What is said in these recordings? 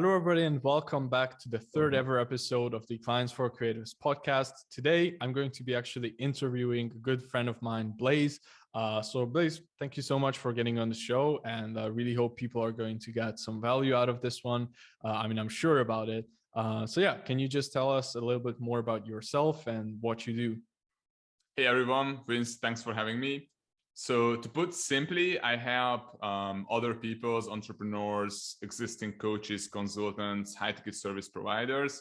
Hello, everybody, and welcome back to the third ever episode of the Clients for Creatives podcast. Today, I'm going to be actually interviewing a good friend of mine, Blaze. Uh, so, Blaze, thank you so much for getting on the show, and I really hope people are going to get some value out of this one. Uh, I mean, I'm sure about it. Uh, so, yeah, can you just tell us a little bit more about yourself and what you do? Hey, everyone. Vince, thanks for having me. So to put simply, I help um, other people's entrepreneurs, existing coaches, consultants, high ticket service providers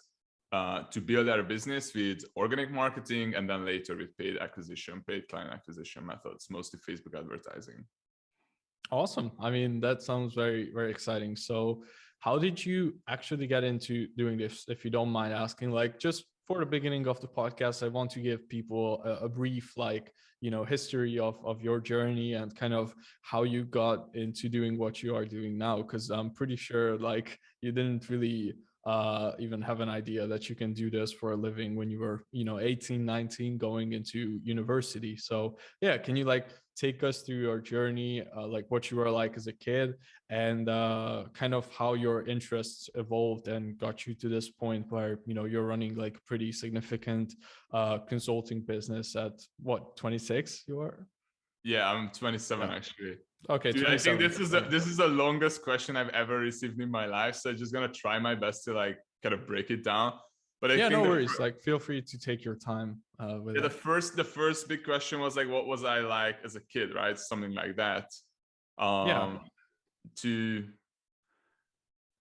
uh, to build their business with organic marketing and then later with paid acquisition, paid client acquisition methods, mostly Facebook advertising. Awesome. I mean, that sounds very, very exciting. So how did you actually get into doing this? If you don't mind asking, like just for the beginning of the podcast, I want to give people a, a, brief, like, you know, history of, of your journey and kind of how you got into doing what you are doing now. Cause I'm pretty sure like you didn't really uh, even have an idea that you can do this for a living when you were, you know, 18, 19 going into university. So yeah, can you like take us through your journey, uh, like what you were like as a kid and uh, kind of how your interests evolved and got you to this point where, you know, you're running like pretty significant uh, consulting business at what, 26 you are? Yeah, I'm 27 yeah. actually. Okay, Dude, I think this is the this is the longest question I've ever received in my life. So I'm just gonna try my best to like kind of break it down. But I yeah, no worries. First, like, feel free to take your time. Uh, with yeah, the first the first big question was like, what was I like as a kid, right? Something like that. Um, yeah. To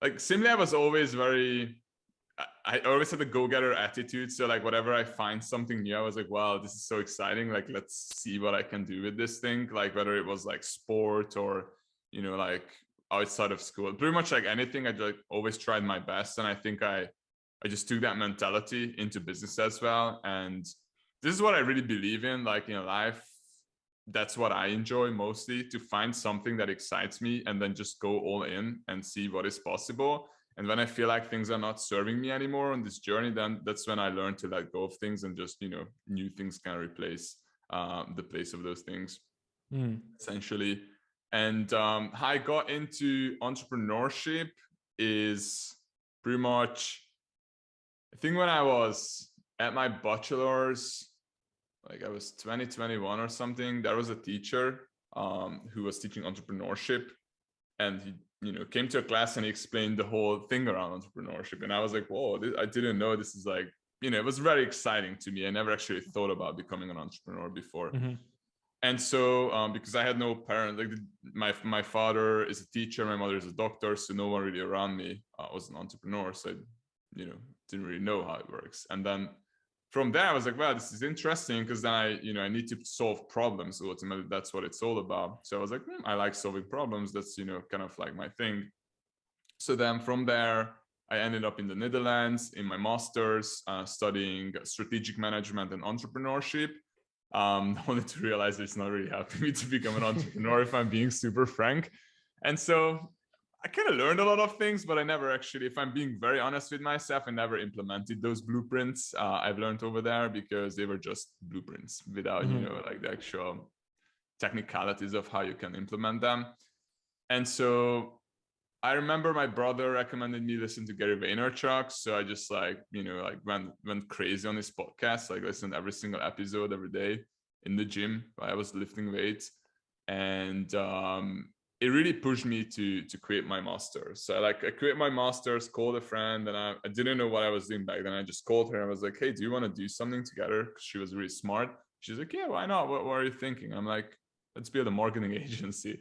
like, simply, I was always very I always had a go-getter attitude. So like whatever I find something new, I was like, wow, this is so exciting. Like, let's see what I can do with this thing. Like whether it was like sport or, you know, like outside of school, pretty much like anything, I like always tried my best. And I think I, I just took that mentality into business as well. And this is what I really believe in, like in life. That's what I enjoy mostly to find something that excites me and then just go all in and see what is possible and when i feel like things are not serving me anymore on this journey then that's when i learn to let go of things and just you know new things can replace um, the place of those things mm. essentially and um, how i got into entrepreneurship is pretty much i think when i was at my bachelor's like i was 2021 or something there was a teacher um, who was teaching entrepreneurship and he you know came to a class and he explained the whole thing around entrepreneurship. And i was like whoa this, i didn't know this is like you know it was very exciting to me. I never actually thought about becoming an entrepreneur before. Mm-hmm. and so um, because i had no parent like my my father is a teacher my mother is a doctor so no one really around me uh, was an entrepreneur. So i you know didn't really know how it works. And then from there, I was like, wow, this is interesting because then I, you know, I need to solve problems. Ultimately, that's what it's all about. So I was like, hmm, I like solving problems. That's, you know, kind of like my thing. So then from there, I ended up in the Netherlands in my master's, uh, studying strategic management and entrepreneurship. Um, only to realize it's not really helping me to become an entrepreneur, if I'm being super frank. And so I kind of learned a lot of things, but I never actually, if I'm being very honest with myself, I never implemented those blueprints uh, I've learned over there because they were just blueprints without, mm -hmm. you mm-hmm. know, like the actual technicalities of how you can implement them. And so I remember my brother recommended me listen to Gary Vaynerchuk. So I just like, you know, like went, went crazy on his podcast, like listened every single episode every day in the gym. While I was lifting weights and um, it really pushed me to to create my master's. So like I create my master's, called a friend, and I, I didn't know what I was doing back then. I just called her and I was like, hey, do you want to do something together? She was really smart. She's like, yeah, why not? What, what are you thinking? I'm like, let's build a marketing agency.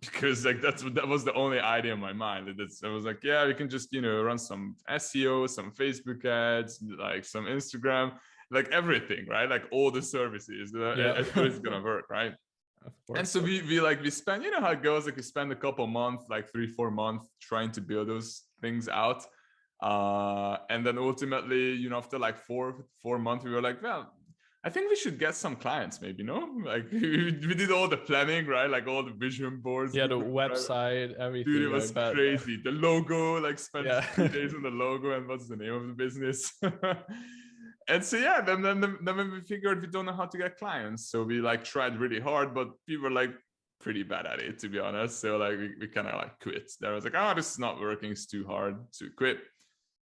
Because like that's that was the only idea in my mind. That's I was like, yeah, we can just you know run some SEO, some Facebook ads, like some Instagram, like everything, right? Like all the services. Uh, yeah. It's gonna work, right? And so we, we like we spend you know how it goes like we spend a couple months like three four months trying to build those things out uh and then ultimately you know after like four four months we were like well I think we should get some clients, maybe, no? Like we, did all the planning, right? Like all the vision boards. Yeah, the website, everything. Dude, it was like crazy. The logo, like spent yeah. days on the logo and what's the name of the business. And so yeah then, then then when we figured we don't know how to get clients so we like tried really hard but people were like pretty bad at it to be honest. So like we, we kind of like quit. There was like, oh, this is not working. It's too hard to quit.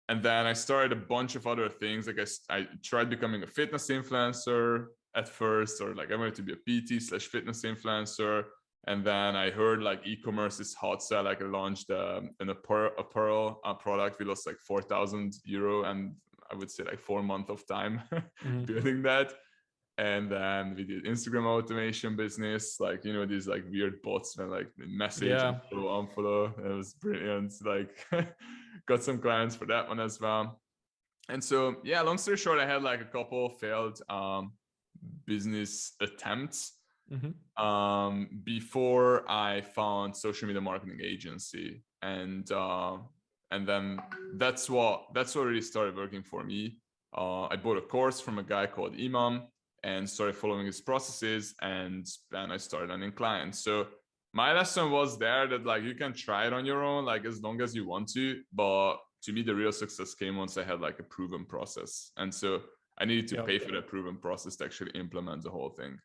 And then I started a bunch of other things. Like I, I tried becoming a fitness influencer at first, or like I wanted to be a PT slash fitness influencer. And then I heard like e-commerce is hot. So like I launched um, an apparel, apparel uh, product. We lost like 4,000 euro and I would say like four months of time mm-hmm. building that and then we did instagram automation business like you know these like weird bots and like message yeah. follow unfollow it was brilliant like got some clients for that one as well and so yeah long story short i had like a couple failed um business attempts mm-hmm. um before i found social media marketing agency and uh and then that's what that's what really started working for me uh, I bought a course from a guy called Iman and started following his processes and then I started learning clients. So my lesson was there that like you can try it on your own, like as long as you want to, but to me, the real success came once I had like a proven process. And so I needed to yep. pay for that proven process to actually implement the whole thing.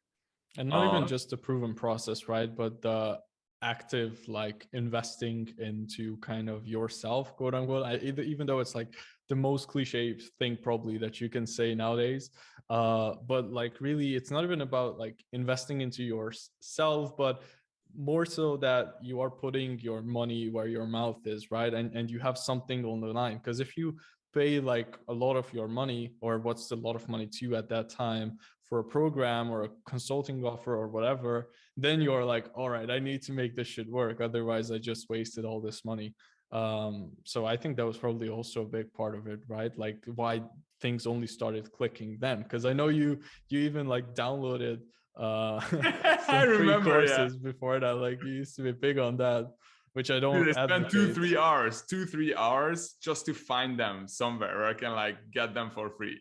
And not even um, just the proven process, right? But the active like investing into kind of yourself quote unquote I, even though it's like the most cliche thing probably that you can say nowadays uh but like really it's not even about like investing into yourself but more so that you are putting your money where your mouth is right? And and you have something on the line because if you pay like a lot of your money or what's a lot of money to you at that time for a program or a consulting offer or whatever, then you're like, all right, I need to make this shit work. Otherwise, I just wasted all this money. Um, so I think that was probably also a big part of it, right? Like why things only started clicking then. Cause I know you you even like downloaded uh I remember courses yeah. before that. Like you used to be big on that which I don't. Dude, I spent two, three hours, two, three hours just to find them somewhere where I can like get them for free.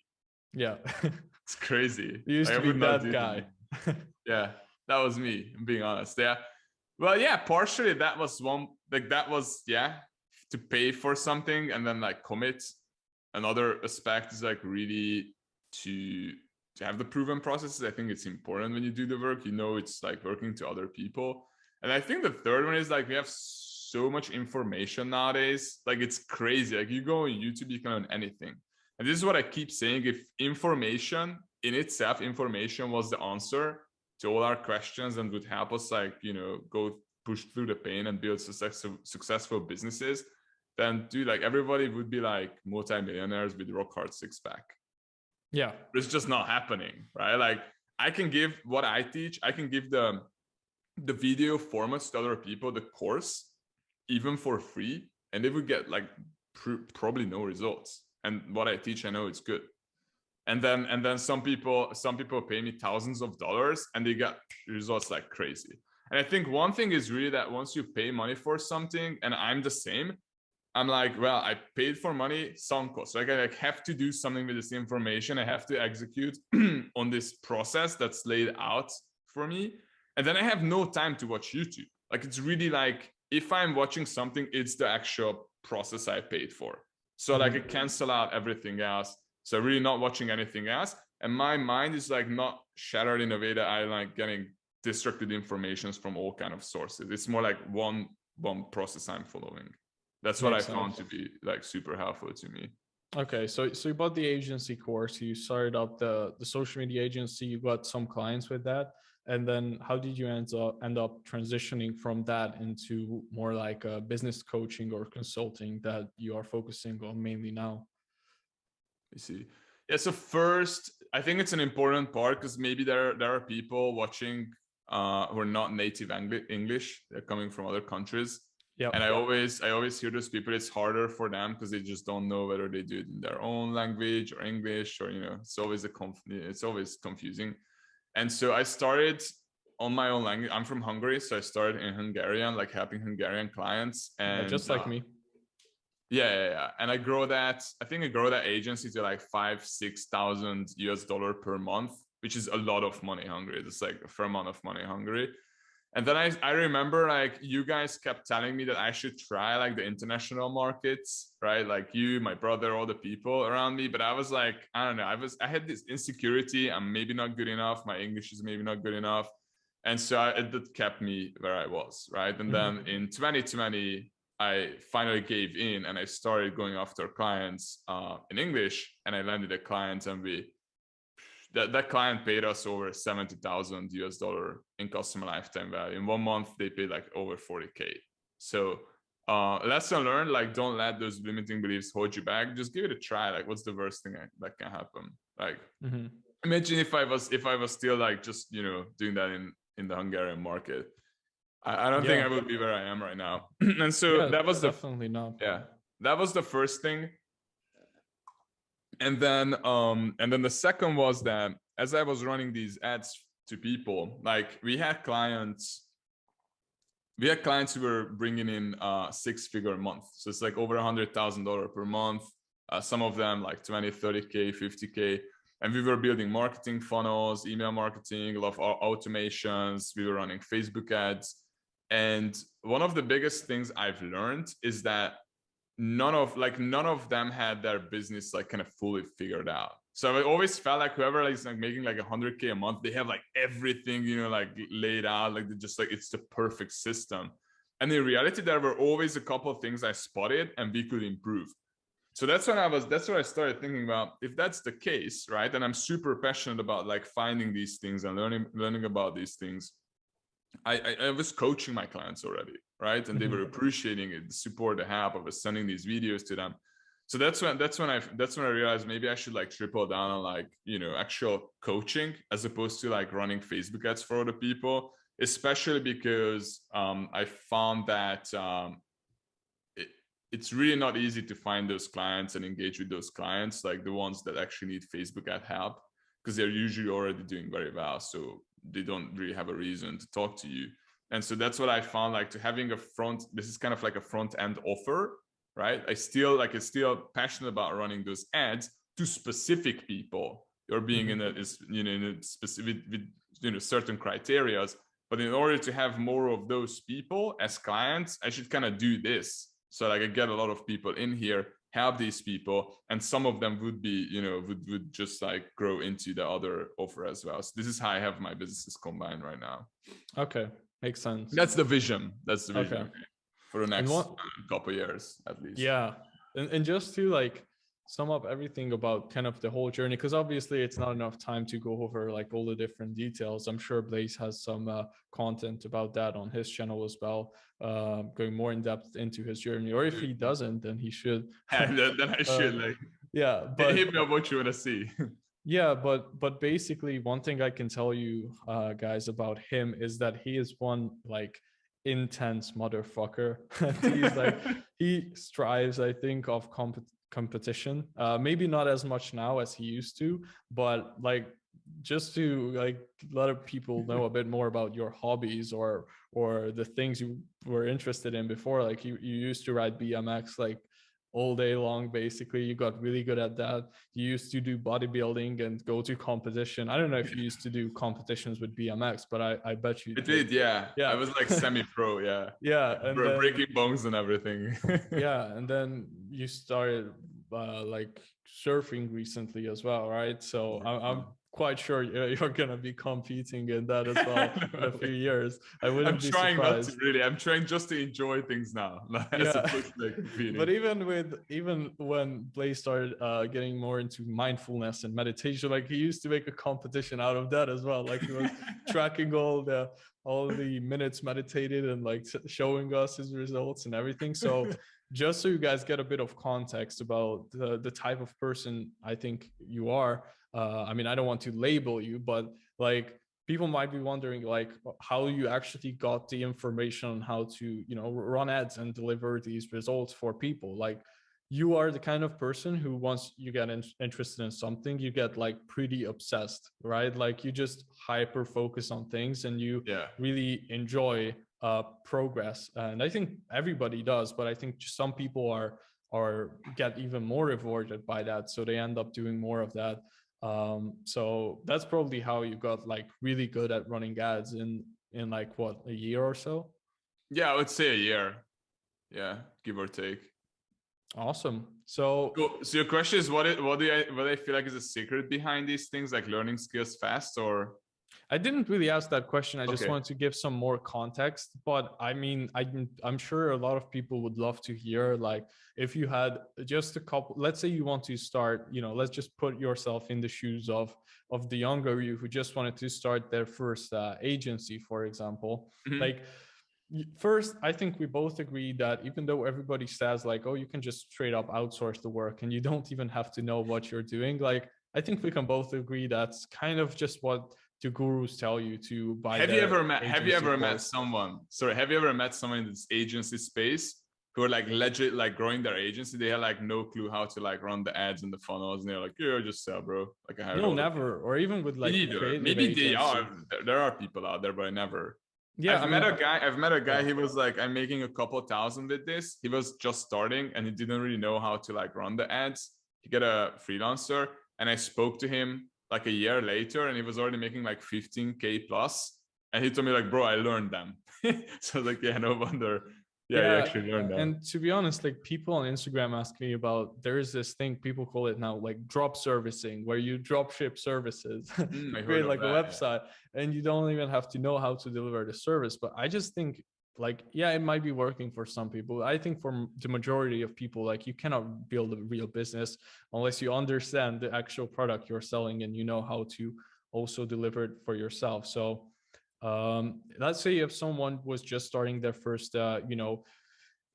Yeah. it's crazy. You used like, to be that guy. yeah, that was me. I'm being honest. Yeah. Well, yeah, partially that was one like that was yeah to pay for something and then like commit. Another aspect is like really to to have the proven processes. I think it's important when you do the work. You know, it's like working to other people. And I think the third one is like we have so much information nowadays. Like it's crazy. Like you go on YouTube, you can learn anything. And this is what I keep saying. If information in itself, information was the answer to all our questions and would help us like, you know, go push through the pain and build successful, successful businesses, then dude, like everybody would be like multimillionaires with rock hard six pack. Yeah. But it's just not happening, right? Like I can give what I teach, I can give the the video formats to other people, the course, even for free, and they would get like pr probably no results. And what I teach, I know it's good. And then and then some people some people pay me thousands of dollars and they get results like crazy. And I think one thing is really that once you pay money for something, and I'm the same, I'm like, well, I paid for money, sunk cost. Like I like have to do something with this information. I have to execute on this process that's laid out for me. And then I have no time to watch YouTube. Like it's really like if I'm watching something, it's the actual process I paid for. So like it mm-hmm. cancel out everything else. So really not watching anything else. And my mind is like not shattered in a way that I like getting distracted informations from all kind of sources. It's more like one one process I'm following. That's what Makes I found sense. to be like super helpful to me. Okay, so so you bought the agency course, you started up the the social media agency, you got some clients with that and then how did you end up end up transitioning from that into more like a business coaching or consulting that you are focusing on mainly now? I see. Yeah so first i think it's an important part because maybe there there are people watching uh who are not native english. They're coming from other countries. Yeah and i always i always hear those people it's harder for them because they just don't know whether they do it in their own language or english or you know it's always a conf it's always confusing and so I started on my own language. I'm from Hungary, so I started in Hungarian, like helping Hungarian clients. And yeah, just like uh, me. Yeah, yeah, yeah. And I grow that. I think I grow that agency to like five, six thousand US dollar per month, which is a lot of money Hungary. It's like a fair amount of money Hungary. And then I, I remember like you guys kept telling me that I should try like the international markets, right? Like you, my brother, all the people around me. But I was like, I don't know. I was I had this insecurity. I'm maybe not good enough. My English is maybe not good enough. and so I, it kept me where I was, right? And then mm-hmm. in 2020, I finally gave in and I started going after clients uh, in English, and I landed a client, and we that that client paid us over 70,000 US dollar in customer lifetime value. In one month, they paid like over 40k. So uh, lesson learned: like don't let those limiting beliefs hold you back. Just give it a try. Like, what's the worst thing that can happen? Like, mm-hmm. imagine if I was if I was still like just you know doing that in in the Hungarian market. I, I don't yeah. think I would be where I am right now. and so yeah, that was the definitely not. Yeah, that was the first thing. And then um and then the second was that as I was running these ads to people, like we had clients we had clients who were bringing in uh six figure a month. So it's like over a hundred thousand dollar per month uh, some of them like 20 30k 50k and we were building marketing funnels email marketing a lot of automations. We were running facebook ads. And one of the biggest things i've learned is that none of like none of them had their business like kind of fully figured out. So i always felt like whoever is like making like 100k a month they have like everything you know like laid out like just like it's the perfect system. And in reality there were always a couple of things i spotted and we could improve. So that's when i was that's what i started thinking about if that's the case right and i'm super passionate about like finding these things and learning learning about these things i i, I was coaching my clients already right and they were mm-hmm. appreciating it the support the help i was sending these videos to them so that's when that's when i that's when i realized maybe i should like triple down on like you know actual coaching as opposed to like running facebook ads for other people especially because um i found that um it's really not easy to find those clients and engage with those clients, like the ones that actually need Facebook ad help, because they're usually already doing very well. So they don't really have a reason to talk to you. And so that's what I found like to having a front, this is kind of like a front end offer, right? I still like, I'm still passionate about running those ads to specific people or being mm-hmm. in a, is, you know, in a specific, with, you know, certain criterias. But in order to have more of those people as clients, I should kind of do this so like I get a lot of people in here, help these people, and some of them would be, you know, would, would just like grow into the other offer as well. So this is how I have my businesses combined right now. Okay, makes sense. That's the vision. That's the vision okay. for the next couple years at least. Yeah, and, and just to like sum up everything about kind of the whole journey because obviously it's not enough time to go over like all the different details i'm sure blaze has some uh, content about that on his channel as well uh, going more in depth into his journey or if he doesn't then he should then, then i should uh, like yeah but hit me up what you want to see yeah but but basically one thing i can tell you uh guys about him is that he is one like intense motherfucker. He's like he strives i think of comp competition. Uh maybe not as much now as he used to but like just to like let people know a bit more about your hobbies or or the things you were interested in before like you, you used to ride bmx like all day long basically. You got really good at that. You used to do bodybuilding and go to competition. I don't know if you used to do competitions with bmx but i i bet you did, did yeah. Yeah. I was like semi-pro yeah. Yeah and then, breaking bones and everything. Yeah and then you started uh, like surfing recently as well right? So I'm, I'm quite sure you're going to be competing in that as well in a few years. I wouldn't I'm be trying surprised. not to really. I'm trying just to enjoy things now. yeah. but even with even when Blaze started uh, getting more into mindfulness and meditation, like he used to make a competition out of that as well. Like he was tracking all the all the minutes meditated and like showing us his results and everything. So just so you guys get a bit of context about the, the type of person I think you are, uh, i mean i don't want to label you but like people might be wondering like how you actually got the information on how to you know run ads and deliver these results for people. Like you are the kind of person who once you get in, interested in something you get like pretty obsessed right? Like you just hyper focus on things and you yeah. really enjoy uh progress. And i think everybody does but i think some people are are get even more rewarded by that so they end up doing more of that um so that's probably how you got like really good at running ads in in like what a year or so? Yeah i would say a year. Yeah give or take. Awesome. So so your question is what it what do i what i feel like is a secret behind these things like learning skills fast or I didn't really ask that question. I just okay. wanted to give some more context. But I mean, I, I'm sure a lot of people would love to hear, like, if you had just a couple, let's say you want to start, you know, let's just put yourself in the shoes of of the younger you who just wanted to start their first uh, agency, for example. Mm-hmm. Like, first, I think we both agree that even though everybody says like, oh, you can just straight up outsource the work and you don't even have to know what you're doing, like I think we can both agree that's kind of just what the gurus tell you to buy. Have you ever met? Have you ever course. met someone? Sorry, have you ever met someone in this agency space who are like legit, like growing their agency? They had like no clue how to like run the ads and the funnels, and they're like, "Yeah, just sell, bro." Like I no, never, or even with like maybe they are. There, there are people out there, but I never. Yeah, I've I mean, met a guy. I've met a guy. He was like, "I'm making a couple thousand with this." He was just starting, and he didn't really know how to like run the ads. He got a freelancer and I spoke to him like a year later and he was already making like 15k plus and he told me like bro I learned them. So like yeah no wonder. Yeah, yeah actually learned that and to be honest like people on Instagram ask me about there's this thing people call it now like drop servicing where you drop ship services mm, create like that, a website yeah. and you don't even have to know how to deliver the service but I just think like yeah it might be working for some people i think for the majority of people like you cannot build a real business unless you understand the actual product you're selling and you know how to also deliver it for yourself. So um let's say if someone was just starting their first uh you know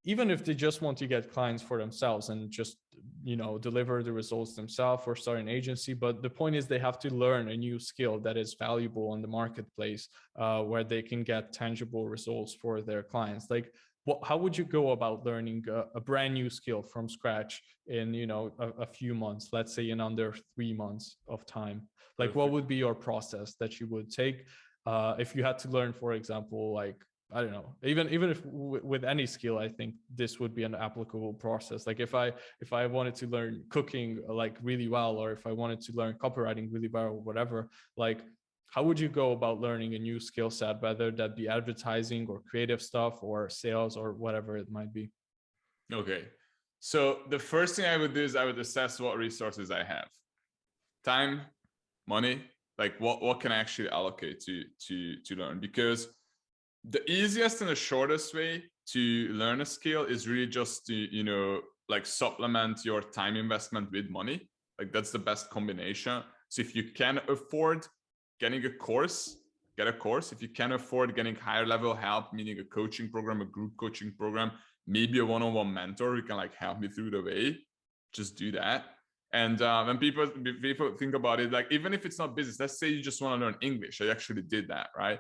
even if they just want to get clients for themselves and just you know deliver the results themselves or start an agency but the point is they have to learn a new skill that is valuable on the marketplace uh, where they can get tangible results for their clients like what, how would you go about learning a, a, brand new skill from scratch in you know a, a, few months let's say in under three months of time like Perfect. what would be your process that you would take uh, if you had to learn for example like I don't know. Even even if with any skill, I think this would be an applicable process. Like if I if I wanted to learn cooking like really well, or if I wanted to learn copywriting really well, or whatever, like how would you go about learning a new skill set, whether that be advertising or creative stuff or sales or whatever it might be? Okay. So the first thing I would do is I would assess what resources I have. Time, money, like what, what can I actually allocate to to to learn? Because the easiest and the shortest way to learn a skill is really just to you know like supplement your time investment with money. Like that's the best combination. So if you can afford getting a course get a course. If you can afford getting higher level help meaning a coaching program a group coaching program maybe a one-on-one mentor who can like help me through the way just do that. And uh, when people people think about it like even if it's not business let's say you just want to learn english i actually did that right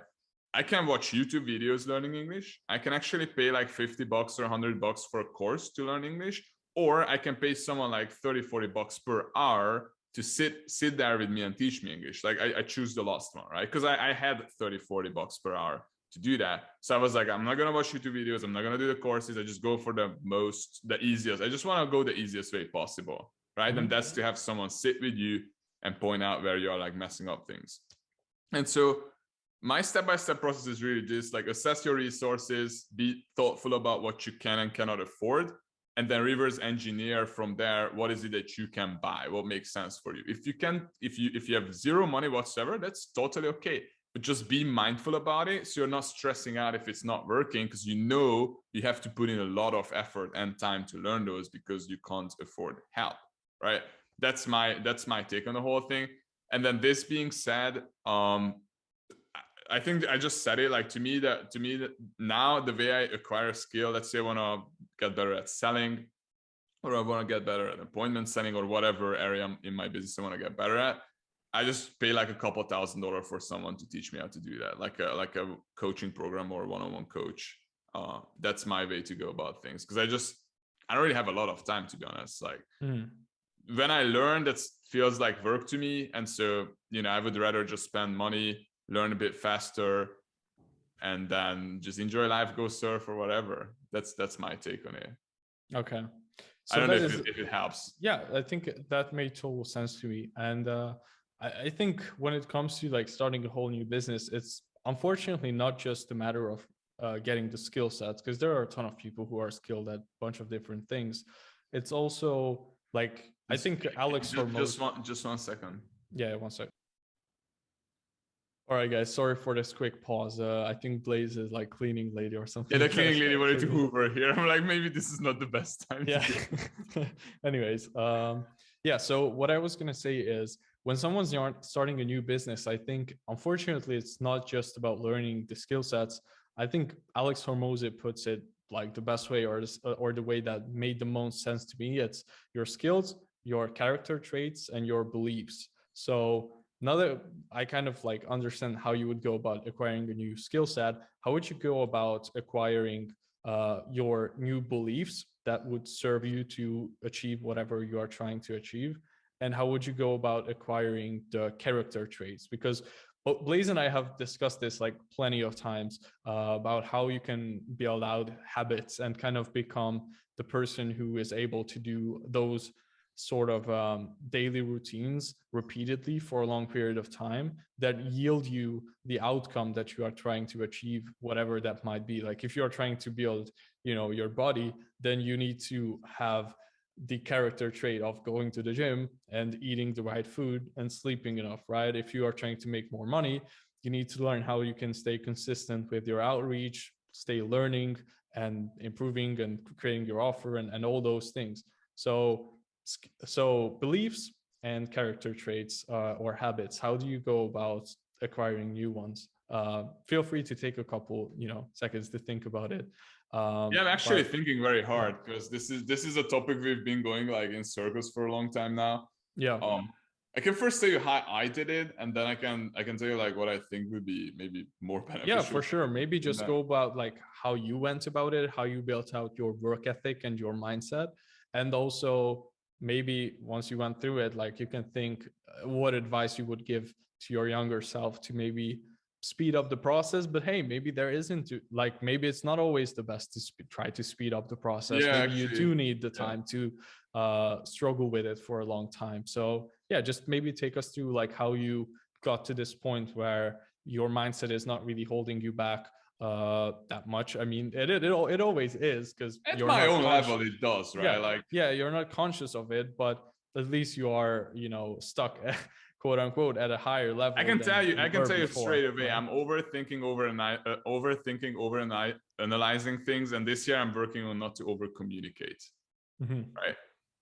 I can watch YouTube videos learning English. I can actually pay like 50 bucks or 100 bucks for a course to learn English, or I can pay someone like 30, 40 bucks per hour to sit sit there with me and teach me English. Like I, I choose the last one, right? Because I, I had 30, 40 bucks per hour to do that. So I was like, I'm not gonna watch YouTube videos. I'm not gonna do the courses. I just go for the most, the easiest. I just want to go the easiest way possible, right? Mm-hmm. And that's to have someone sit with you and point out where you're like messing up things. And so my step-by-step process is really just like assess your resources, be thoughtful about what you can and cannot afford, and then reverse engineer from there what is it that you can buy what makes sense for you. If you can if you if you have zero money whatsoever that's totally okay. But just be mindful about it so you're not stressing out if it's not working because you know you have to put in a lot of effort and time to learn those because you can't afford help right? That's my that's my take on the whole thing. And then this being said um I think I just said it like to me that to me that now the way I acquire a skill, let's say I want to get better at selling or I want to get better at appointment setting or whatever area in my business I want to get better at. I just pay like a couple thousand dollars for someone to teach me how to do that, like a like a coaching program or one-on-one coach. Uh, that's my way to go about things because I just I don't really have a lot of time to be honest. Like mm. when I learn, that feels like work to me, and so you know I would rather just spend money learn a bit faster and then just enjoy life go surf or whatever. That's that's my take on it. Okay. So i don't know if, is, it, if, it, helps. Yeah i think that made total sense to me. And uh, I, I think when it comes to like starting a whole new business it's unfortunately not just a matter of uh, getting the skill sets because there are a ton of people who are skilled at a bunch of different things. It's also like i think alex just, just one just one second. Yeah one second All right, guys. Sorry for this quick pause. Uh, I think Blaze is like cleaning lady or something. Yeah, the cleaning lady wanted to Hoover here. I'm like, maybe this is not the best time. Yeah. Anyways, um, yeah. So what I was gonna say is, when someone's starting a new business, I think unfortunately it's not just about learning the skill sets. I think Alex Hormozi puts it like the best way or or the way that made the most sense to me. It's your skills, your character traits, and your beliefs. So now that I kind of like understand how you would go about acquiring a new skill set, how would you go about acquiring uh, your new beliefs that would serve you to achieve whatever you are trying to achieve? And how would you go about acquiring the character traits? Because Blaze and I have discussed this like plenty of times uh, about how you can build out habits and kind of become the person who is able to do those sort of um, daily routines repeatedly for a long period of time that yield you the outcome that you are trying to achieve whatever that might be. Like if you are trying to build you know your body then you need to have the character trait of going to the gym and eating the right food and sleeping enough right? If you are trying to make more money you need to learn how you can stay consistent with your outreach stay learning and improving and creating your offer and, and all those things. So so beliefs and character traits uh, or habits, how do you go about acquiring new ones? Uh, feel free to take a couple, you know, seconds to think about it. Um, yeah, I'm actually but, thinking very hard because this is this is a topic we've been going like in circles for a long time now. Yeah. Um, I can first tell you how I did it, and then I can I can tell you like what I think would be maybe more beneficial. Yeah, for sure. Maybe just go about like how you went about it, how you built out your work ethic and your mindset, and also maybe once you went through it, like you can think uh, what advice you would give to your younger self to maybe speed up the process but hey maybe there isn't like maybe it's not always the best to try to speed up the process. Yeah, maybe actually, you do need the time yeah. to uh struggle with it for a long time. So yeah just maybe take us through like how you got to this point where your mindset is not really holding you back uh that much i mean it it, it, it always is because at my own conscious. level it does right yeah, like yeah you're not conscious of it but at least you are you know stuck quote unquote at a higher level i can tell you i can tell you straight away i'm overthinking over and uh, overthinking over and analyzing things and this year i'm working on not to over communicate mm -hmm. right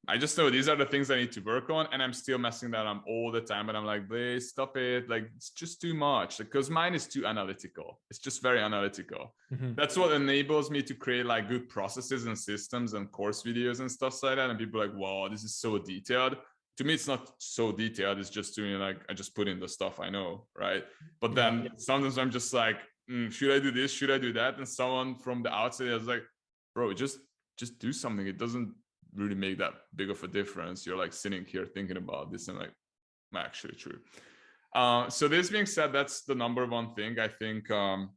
I just know these are the things I need to work on, and I'm still messing that up all the time. And I'm like, please stop it. Like, it's just too much. Because mine is too analytical. It's just very analytical. Mm-hmm. That's what enables me to create like good processes and systems and course videos and stuff like that. And people are like, wow, this is so detailed. To me, it's not so detailed. It's just doing like I just put in the stuff I know, right? But then yeah. sometimes I'm just like, mm, should I do this? Should I do that? And someone from the outside is like, bro, just just do something. It doesn't really make that big of a difference. You're like sitting here thinking about this and like, actually true. Uh, so this being said, that's the number one thing I think um,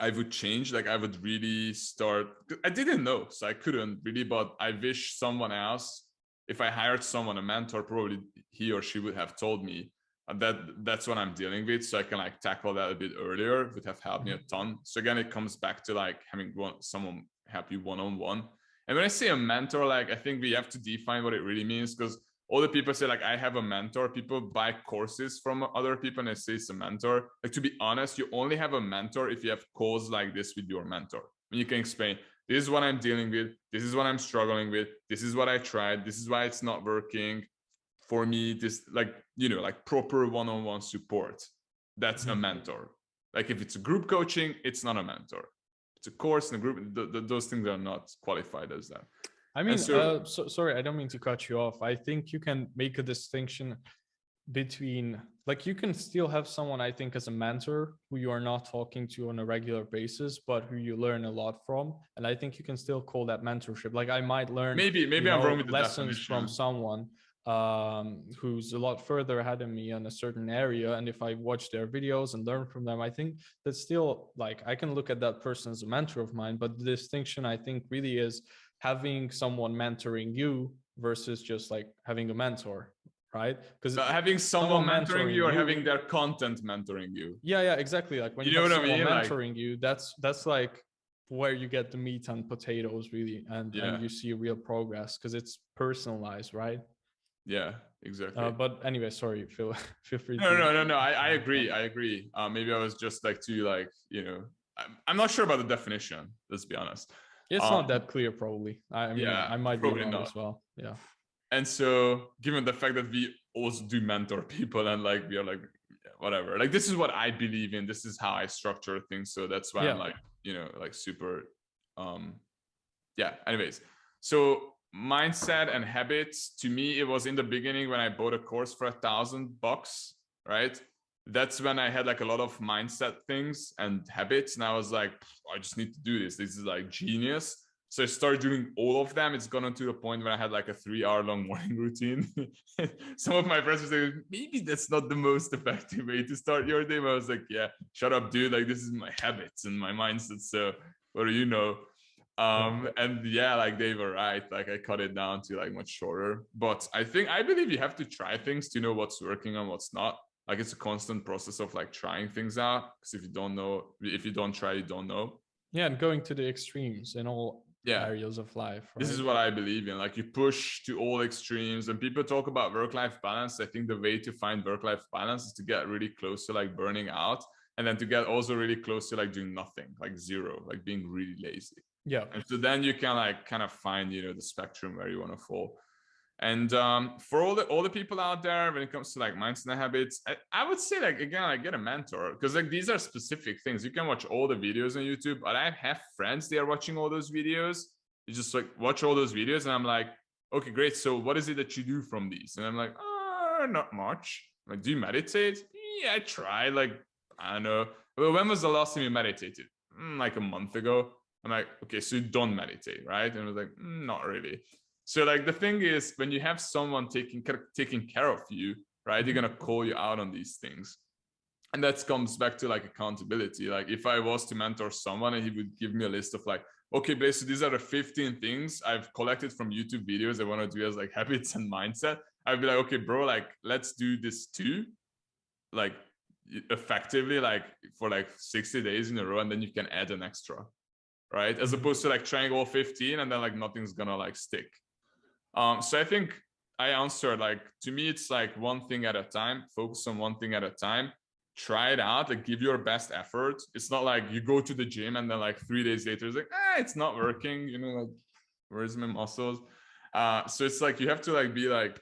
I would change. Like I would really start, I didn't know, so I couldn't really, but I wish someone else, if I hired someone, a mentor, probably he or she would have told me uh, that that's what I'm dealing with. So I can like tackle that a bit earlier would have helped me a mm-hmm. ton. So again, it comes back to like having one, someone help you one-on-one. -on -one and when I say a mentor, like I think we have to define what it really means because all the people say like I have a mentor. People buy courses from other people and they say it's a mentor. Like to be honest, you only have a mentor if you have calls like this with your mentor. And you can explain this is what I'm dealing with. This is what I'm struggling with. This is what I tried. This is why it's not working for me. This like, you know, like proper one-on-one -on -one support. That's a mm-hmm. mentor. Like if it's a group coaching, it's not a mentor it's a course in a group the, the, those things are not qualified as that. I mean so, uh, so, sorry i don't mean to cut you off. I think you can make a distinction between like you can still have someone i think as a mentor who you are not talking to on a regular basis but who you learn a lot from and i think you can still call that mentorship. Like i might learn maybe maybe i'm know, wrong with the lessons from someone um, who's a lot further ahead of me in a certain area. And if I watch their videos and learn from them, I think that's still like I can look at that person as a mentor of mine. But the distinction I think really is having someone mentoring you versus just like having a mentor right because having someone, someone mentoring, mentoring, you or you, having their content mentoring you yeah yeah exactly like when you, you know what I mean? mentoring like, you that's that's like where you get the meat and potatoes really and, yeah. and you see real progress because it's personalized right yeah exactly. uh, but anyway sorry feel feel free no no no no i i agree i agree. Uh, maybe i was just like too like you know I'm, I'm not sure about the definition let's be honest. It's um, not that clear probably. I mean yeah, i might be wrong not. as well yeah. And so given the fact that we also do mentor people and like we are like whatever like this is what i believe in this is how i structure things so that's why yeah. i'm like you know like super um yeah anyways. So mindset and habits to me it was in the beginning when i bought a course for a thousand bucks right that's when i had like a lot of mindset things and habits and i was like i just need to do this this is like genius so I started doing all of them. It's gotten to the point where I had like a three hour long morning routine. Some of my friends were saying, maybe that's not the most effective way to start your day. But I was like, yeah, shut up, dude. Like this is my habits and my mindset. So what do you know? Um, and yeah, like they were right. Like I cut it down to like much shorter. But I think I believe you have to try things to know what's working and what's not. Like it's a constant process of like trying things out. Because if you don't know, if you don't try, you don't know. Yeah, and going to the extremes in all yeah. areas of life. Right? This is what I believe in. Like you push to all extremes. and people talk about work-life balance, I think the way to find work-life balance is to get really close to like burning out and then to get also really close to like doing nothing, like zero, like being really lazy. Yeah. And so then you can like kind of find, you know, the spectrum where you want to fall. And um, for all the all the people out there, when it comes to like mindset and habits, I, I would say like again, like get a mentor because like these are specific things. You can watch all the videos on YouTube, but I have friends they are watching all those videos. You just like watch all those videos, and I'm like, okay, great. So what is it that you do from these? And I'm like, uh, not much. I'm like, do you meditate? Yeah, I try. Like, I don't know. Well, when was the last time you meditated? Mm, like a month ago. I'm like, okay, so you don't meditate, right? And I was like, mm, not really. So like the thing is when you have someone taking taking care of you, right? They're gonna call you out on these things. And that comes back to like accountability. Like if I was to mentor someone and he would give me a list of like, okay, Blaze, so these are the 15 things I've collected from YouTube videos I want to do as like habits and mindset. I'd be like, okay, bro, like let's do this too. Like effectively, like for like 60 days in a row, and then you can add an extra, right? As opposed to like trying all 15 and then like nothing's gonna like stick. Um, so I think I answered like to me, it's like one thing at a time, focus on one thing at a time, try it out, like give your best effort. It's not like you go to the gym and then like three days later, it's like, ah, it's not working, you know, like where's my muscles? Uh, so it's like you have to like be like,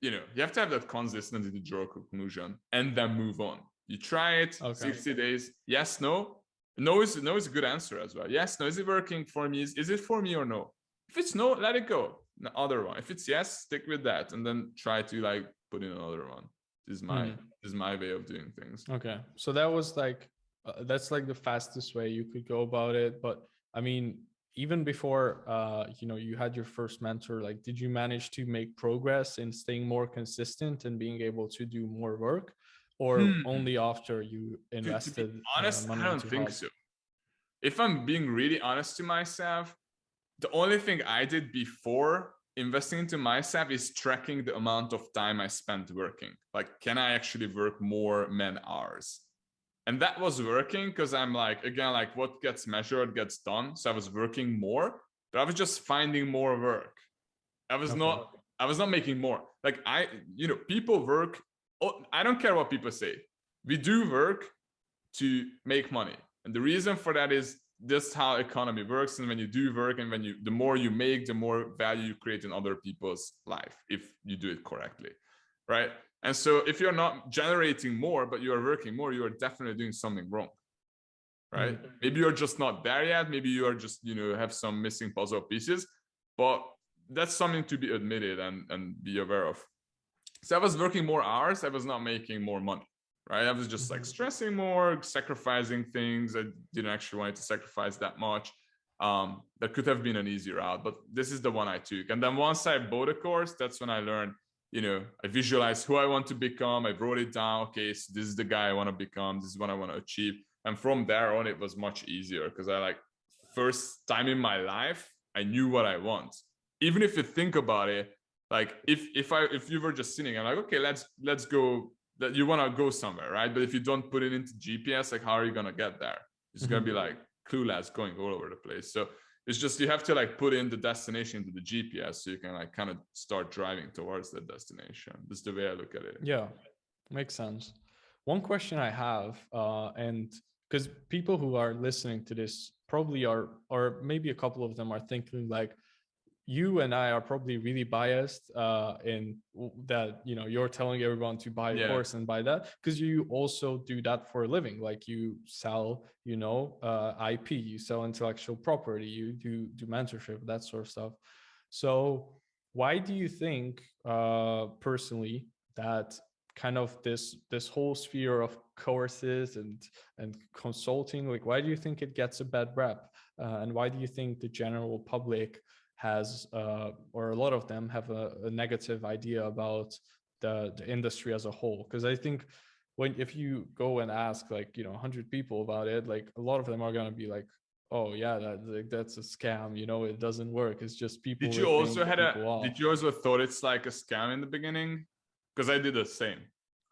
you know, you have to have that consistency to draw a conclusion and then move on. You try it, okay. 60 days, yes, no. No is no is a good answer as well. Yes, no, is it working for me? Is, is it for me or no? If it's no, let it go the other one. If it's yes, stick with that, and then try to like put in another one. This is my mm. this is my way of doing things. Okay, so that was like uh, that's like the fastest way you could go about it. But I mean, even before uh, you know you had your first mentor, like did you manage to make progress in staying more consistent and being able to do more work? Or hmm. only after you invested? To be honest, uh, I don't think so. If I'm being really honest to myself, the only thing I did before investing into myself is tracking the amount of time I spent working. Like, can I actually work more man hours? And that was working because I'm like, again, like what gets measured gets done. So I was working more, but I was just finding more work. I was okay. not, I was not making more. Like I, you know, people work. Oh, I don't care what people say. We do work to make money. And the reason for that is this how economy works and when you do work and when you the more you make the more value you create in other people's life if you do it correctly right and so if you're not generating more but you are working more you are definitely doing something wrong right mm -hmm. maybe you're just not there yet maybe you are just you know have some missing puzzle pieces but that's something to be admitted and and be aware of so i was working more hours i was not making more money right? I was just like mm-hmm. stressing more, sacrificing things. I didn't actually want to sacrifice that much. Um, that could have been an easier route, but this is the one I took. And then once I bought a course, that's when I learned, you know, I visualized who I want to become. I wrote it down. Okay, so this is the guy I want to become. This is what I want to achieve. And from there on, it was much easier because I like first time in my life, I knew what I want. Even if you think about it, like if if I if you were just sitting, I'm like, okay, let's let's go that you want to go somewhere, right? But if you don't put it into GPS, like how are you going to get there? It's mm -hmm. going to be like clueless going all over the place. So it's just you have to like put in the destination into the gps so you can like kind of start driving towards that destination that's the way i look at it yeah makes sense one question i have uh and because people who are listening to this probably are or maybe a couple of them are thinking like you and I are probably really biased uh, in that, you know, you're telling everyone to buy a yeah. course and buy that because you also do that for a living. Like you sell, you know, uh, IP, you sell intellectual property, you do, do mentorship, that sort of stuff. So why do you think uh, personally that kind of this this whole sphere of courses and and consulting like why do you think it gets a bad rep uh, and why do you think the general public has, uh, or a lot of them have a, a negative idea about the, the industry as a whole. Because I think when if you go and ask like you know 100 people about it, like a lot of them are gonna be like, oh yeah, that like, that's a scam. You know, it doesn't work. It's just people. Did you also had a? Off. Did you also thought it's like a scam in the beginning? Because I did the same.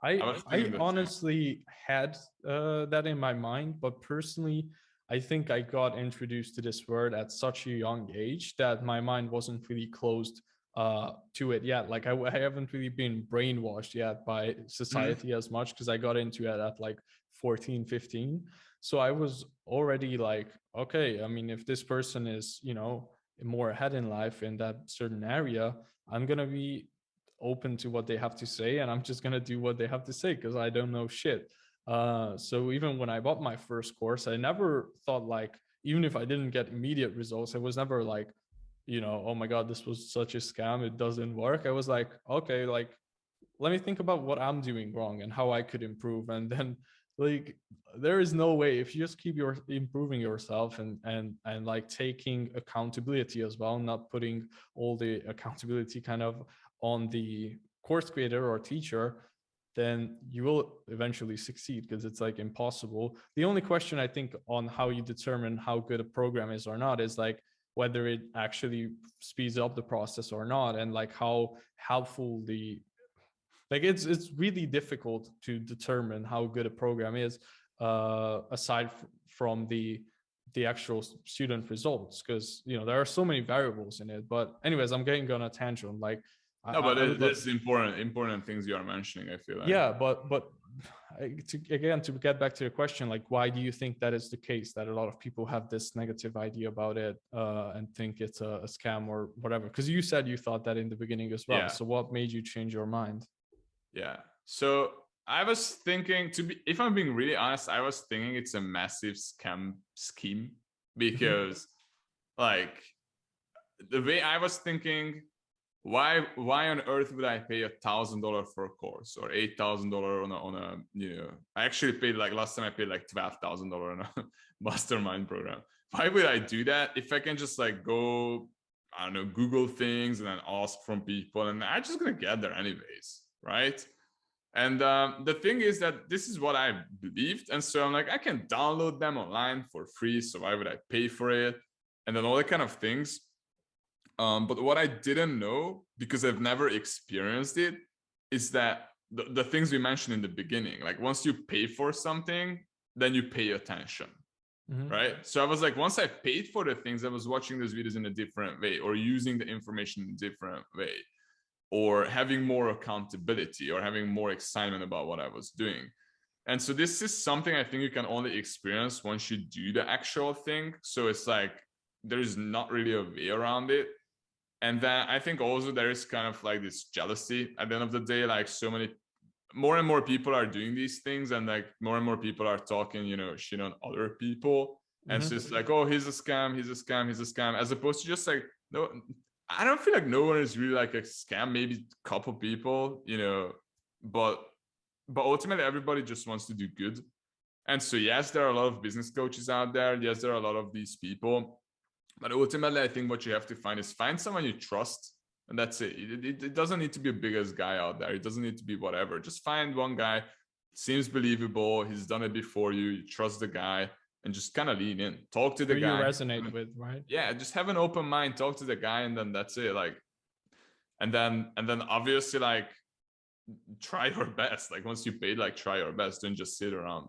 I I, I honestly had uh, that in my mind, but personally, I think I got introduced to this word at such a young age that my mind wasn't really closed uh, to it yet. Like I, I, haven't really been brainwashed yet by mm-hmm. society mm. as much because I got into it at like 14, 15. So I was already like, okay, I mean, if this person is, you know, more ahead in life in that certain area, I'm going to be open to what they have to say and I'm just going to do what they have to say because I don't know shit. Uh, so even when I bought my first course, I never thought like, even if I didn't get immediate results, I was never like, you know, oh my God, this was such a scam. It doesn't work. I was like, okay, like, let me think about what I'm doing wrong and how I could improve. And then like, there is no way if you just keep your improving yourself and, and, and like taking accountability as well, not putting all the accountability kind of on the course creator or teacher, then you will eventually succeed because it's like impossible. The only question I think on how you determine how good a program is or not is like whether it actually speeds up the process or not and like how helpful the like it's it's really difficult to determine how good a program is uh aside from the the actual student results because you know there are so many variables in it but anyways i'm getting on a tangent like no, but it, it's important important things you are mentioning. I feel like. Yeah, but but to, again to get back to your question, like why do you think that is the case that a lot of people have this negative idea about it uh, and think it's a, a scam or whatever? Because you said you thought that in the beginning as well. Yeah. So what made you change your mind? Yeah. So I was thinking to be, if I'm being really honest, I was thinking it's a massive scam scheme mm-hmm. because like the way I was thinking why why on earth would I pay a thousand dollar for a course or eight thousand dollar on a on a you know I actually paid like last time I paid like twelve thousand dollar on a mastermind program. Why would I do that if I can just like go I don't know Google things and then ask from people and I'm just gonna get there anyways, right? And um, the thing is that this is what I believed, and so I'm like I can download them online for free, so why would I pay for it? And then all that kind of things um, but what I didn't know, because I've never experienced it, is that the, the things we mentioned in the beginning, like once you pay for something, then you pay attention. Mm -hmm. Right. So I was like, once I paid for the things, I was watching those videos in a different way or using the information in a different way or having more accountability or having more excitement about what I was doing. And so this is something I think you can only experience once you do the actual thing. So it's like, there's not really a way around it and then i think also there is kind of like this jealousy at the end of the day like so many more and more people are doing these things and like more and more people are talking you know shit on other people. And mm -hmm. it's just like oh he's a scam he's a scam he's a scam as opposed to just like no i don't feel like no one is really like a scam maybe a couple people you know but but ultimately everybody just wants to do good. And so yes there are a lot of business coaches out there. Yes there are a lot of these people but ultimately, I think what you have to find is find someone you trust. And that's it. It, it. it, doesn't need to be a biggest guy out there. It doesn't need to be whatever. Just find one guy, seems believable. He's done it before you. You trust the guy and just kind of lean in. Talk to the Who guy. You resonate with, right? Yeah, just have an open mind. Talk to the guy, and then that's it. Like, and then and then obviously like try your best. Like once you pay, like try your best. Don't just sit around.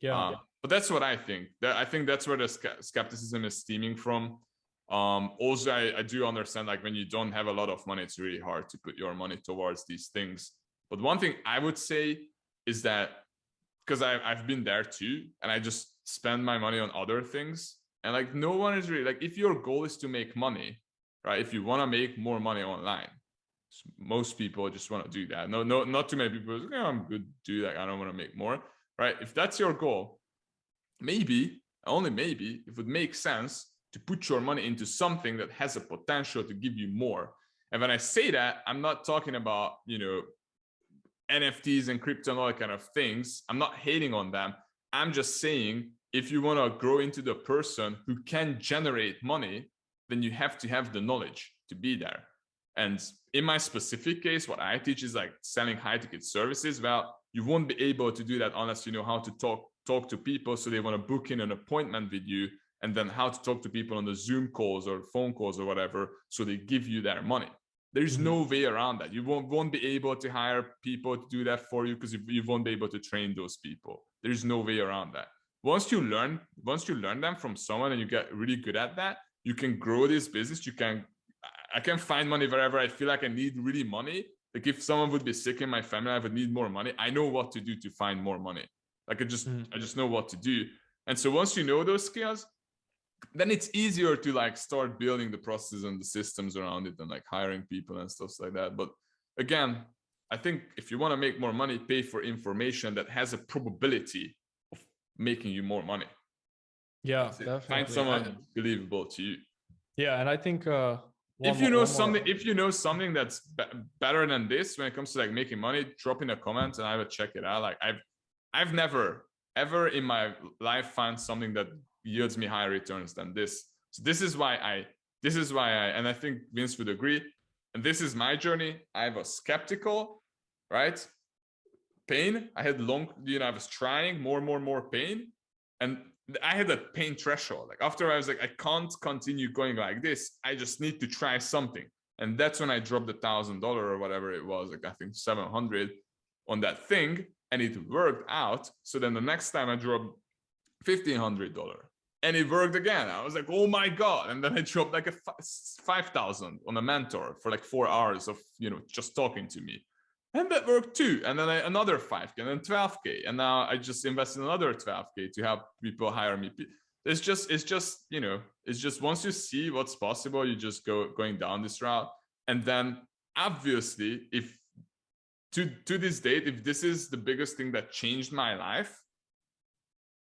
Yeah. Uh, but that's what I think. That I think that's where the skepticism is stemming from. um also I, I do understand like when you don't have a lot of money it's really hard to put your money towards these things but one thing i would say is that because i've been there too and i just spend my money on other things and like no one is really like if your goal is to make money right if you want to make more money online most people just want to do that no no not too many people say, oh, i'm good do that i don't want to make more right if that's your goal maybe only maybe it would make sense to put your money into something that has a potential to give you more. And when I say that, I'm not talking about, you know, NFTs and crypto and all that kind of things. I'm not hating on them. I'm just saying if you want to grow into the person who can generate money, then you have to have the knowledge to be there. And in my specific case, what I teach is like selling high ticket services. Well, you won't be able to do that unless you know how to talk talk to people. So they want to book in an appointment with you and then how to talk to people on the Zoom calls or phone calls or whatever, so they give you their money. There's mm-hmm. no way around that. You won't, won't be able to hire people to do that for you because you, you won't be able to train those people. There's no way around that. Once you learn, once you learn them from someone and you get really good at that, you can grow this business. You can, I can find money wherever I feel like I need really money. Like if someone would be sick in my family, I would need more money. I know what to do to find more money. Like I just, mm. I just know what to do. And so once you know those skills, then it's easier to like start building the processes and the systems around it and like hiring people and stuff like that. But again, I think if you want to make more money, pay for information that has a probability of making you more money. Yeah, definitely. Find someone I, believable to you. Yeah, and I think uh, if you know something, more. if you know something that's be better than this when it comes to like making money, drop in a comment and I will check it out. Like I've, I've never ever in my life found something that yields me higher returns than this. So this is why I, this is why I, and I think Vince would agree. And this is my journey. I was skeptical, right? Pain. I had long, you know, I was trying more, and more, and more pain. And I had a pain threshold. Like after I was like, I can't continue going like this. I just need to try something. And that's when I dropped the thousand dollar or whatever it was, like I think 700 on that thing. And it worked out. So then the next time I dropped $1,500 and it worked again. I was like, oh my God. And then I dropped like a 5,000 on a mentor for like four hours of, you know, just talking to me. And that worked too. And then I, another 5K and then 12K. And now I just invested another 12K to help people hire me. It's just, it's just, you know, it's just once you see what's possible, you just go going down this route. And then obviously, if to, to this date, if this is the biggest thing that changed my life,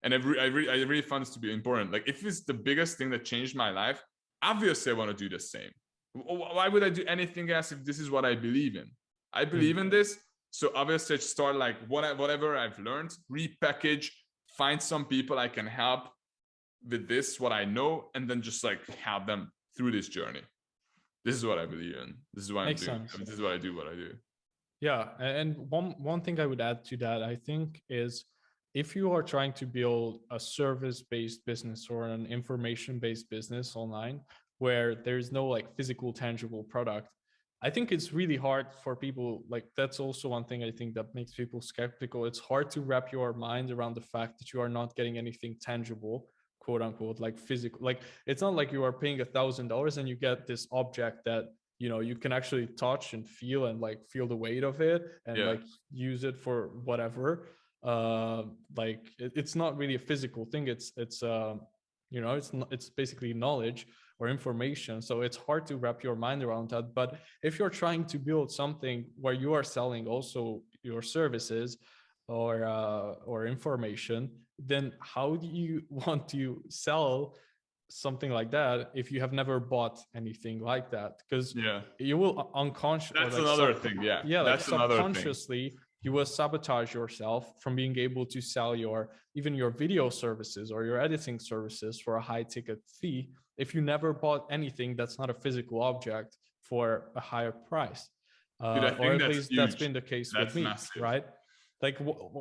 and I, re I, re I really found this to be important. Like if it's the biggest thing that changed my life, obviously I want to do the same. Why would I do anything else if this is what I believe in? I believe mm -hmm. in this. So obviously I start like what, whatever I've learned, repackage, find some people I can help with this, what I know, and then just like help them through this journey. This is what I believe in. This is what Makes I'm doing. This is what I do, what I do. Yeah. And one, one thing I would add to that, I think is if you are trying to build a service-based business or an information-based business online where there's no like physical tangible product i think it's really hard for people like that's also one thing i think that makes people skeptical it's hard to wrap your mind around the fact that you are not getting anything tangible quote unquote like physical like it's not like you are paying a thousand dollars and you get this object that you know you can actually touch and feel and like feel the weight of it and yeah. like use it for whatever uh like it, it's not really a physical thing it's it's uh you know it's not, it's basically knowledge or information so it's hard to wrap your mind around that but if you're trying to build something where you are selling also your services or uh or information then how do you want to sell something like that if you have never bought anything like that because yeah. you will unconsciously that's like another thing yeah. yeah that's like subconsciously you will sabotage yourself from being able to sell your even your video services or your editing services for a high ticket fee if you never bought anything that's not a physical object for a higher price. Uh, Dude, or at least huge. that's been the case that's with me massive. right? Like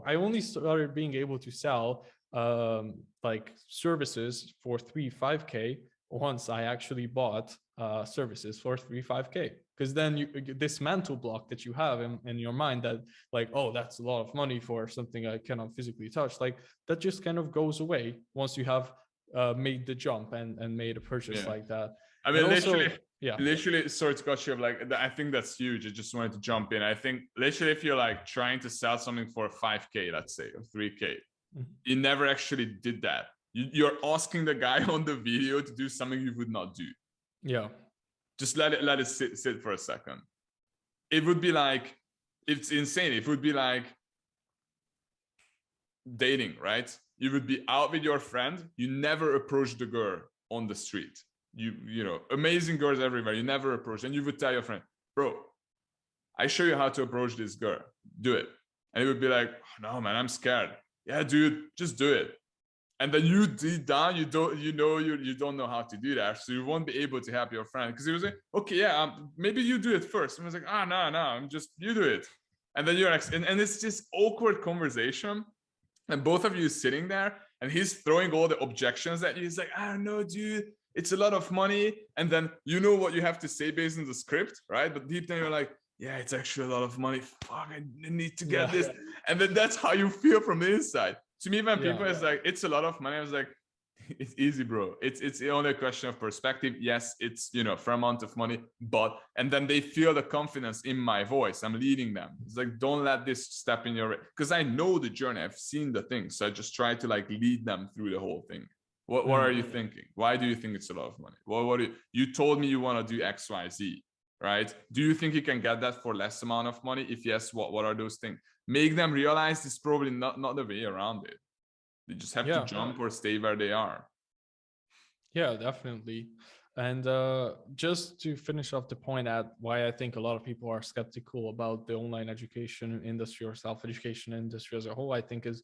i only started being able to sell um like services for 3 5k once i actually bought uh services for 3 5k because then you this mental block that you have in, in your mind that like oh that's a lot of money for something i cannot physically touch like that just kind of goes away once you have uh, made the jump and and made a purchase yeah. like that. I mean, literally, yeah, literally, sorry to cut you off. Like, I think that's huge. I just wanted to jump in. I think literally, if you're like trying to sell something for 5k, let's say, or 3k, mm-hmm. you never actually did that. You, you're asking the guy on the video to do something you would not do. Yeah. Just let it let it sit sit for a second. It would be like it's insane. It would be like dating, right? You would be out with your friend. You never approach the girl on the street. You, you know, amazing girls everywhere. You never approach. And you would tell your friend, bro, I show you how to approach this girl. Do it. And it would be like, oh, no, man, I'm scared. Yeah, dude, just do it. And then you deep down, you don't, you know, you you don't know how to do that, so you won't be able to help your friend because he was like, okay, yeah, um, maybe you do it first. And I was like, ah, oh, no, no, I'm just you do it. And then you're like, and, and it's just awkward conversation and both of you sitting there and he's throwing all the objections at you he's like i don't know dude it's a lot of money and then you know what you have to say based on the script right but deep down you're like yeah it's actually a lot of money. Fuck i need to get yeah. this. And then that's how you feel from the inside. To me when people yeah. is like it's a lot of money i was like it's easy bro. It's it's only a question of perspective. Yes it's you know for amount of money but and then they feel the confidence in my voice. I'm leading them. It's like don't let this step in your way. because i know the journey. I've seen the thing. so i just try to like lead them through the whole thing. What what are you mm. thinking? Why do you think it's a lot of money? Well what you, you told me you want to do x y z right do you think you can get that for less amount of money if yes what what are those things make them realize it's probably not not the way around it they just have yeah. to jump or stay where they are. Yeah, definitely. And uh, just to finish off the point at why I think a lot of people are skeptical about the online education industry or self-education industry as a whole, I think is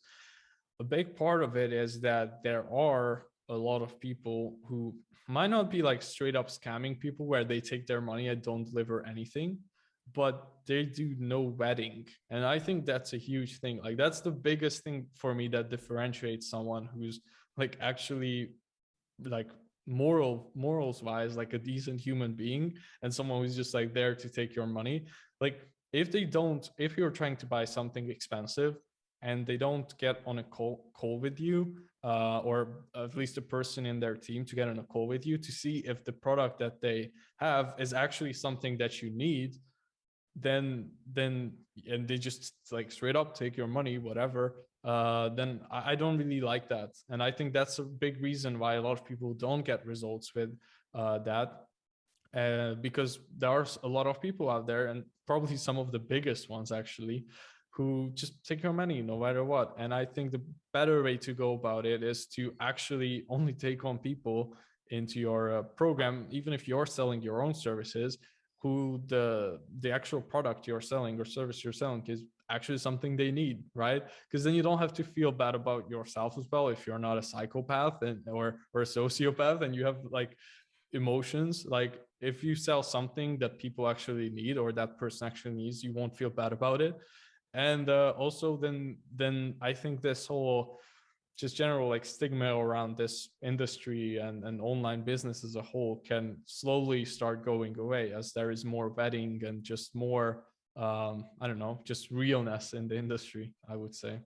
a big part of it is that there are a lot of people who might not be like straight up scamming people where they take their money and don't deliver anything but they do no vetting and i think that's a huge thing. Like that's the biggest thing for me that differentiates someone who's like actually like moral morals wise like a decent human being and someone who's just like there to take your money. Like if they don't if you're trying to buy something expensive and they don't get on a call, call with you uh, or at least a person in their team to get on a call with you to see if the product that they have is actually something that you need then then and they just like straight up take your money whatever uh then I, don't really like that. And i think that's a big reason why a lot of people don't get results with uh that uh because there are a lot of people out there and probably some of the biggest ones actually who just take your money no matter what. And i think the better way to go about it is to actually only take on people into your uh, program even if you're selling your own services who the the actual product you're selling or service you're selling is actually something they need right? Because then you don't have to feel bad about yourself as well if you're not a psychopath and or or a sociopath and you have like emotions. Like if you sell something that people actually need or that person actually needs you won't feel bad about it and uh, also then then i think this whole just general like stigma around this industry and, and online business as a whole can slowly start going away as there is more vetting and just more um i don't know just realness in the industry i would say.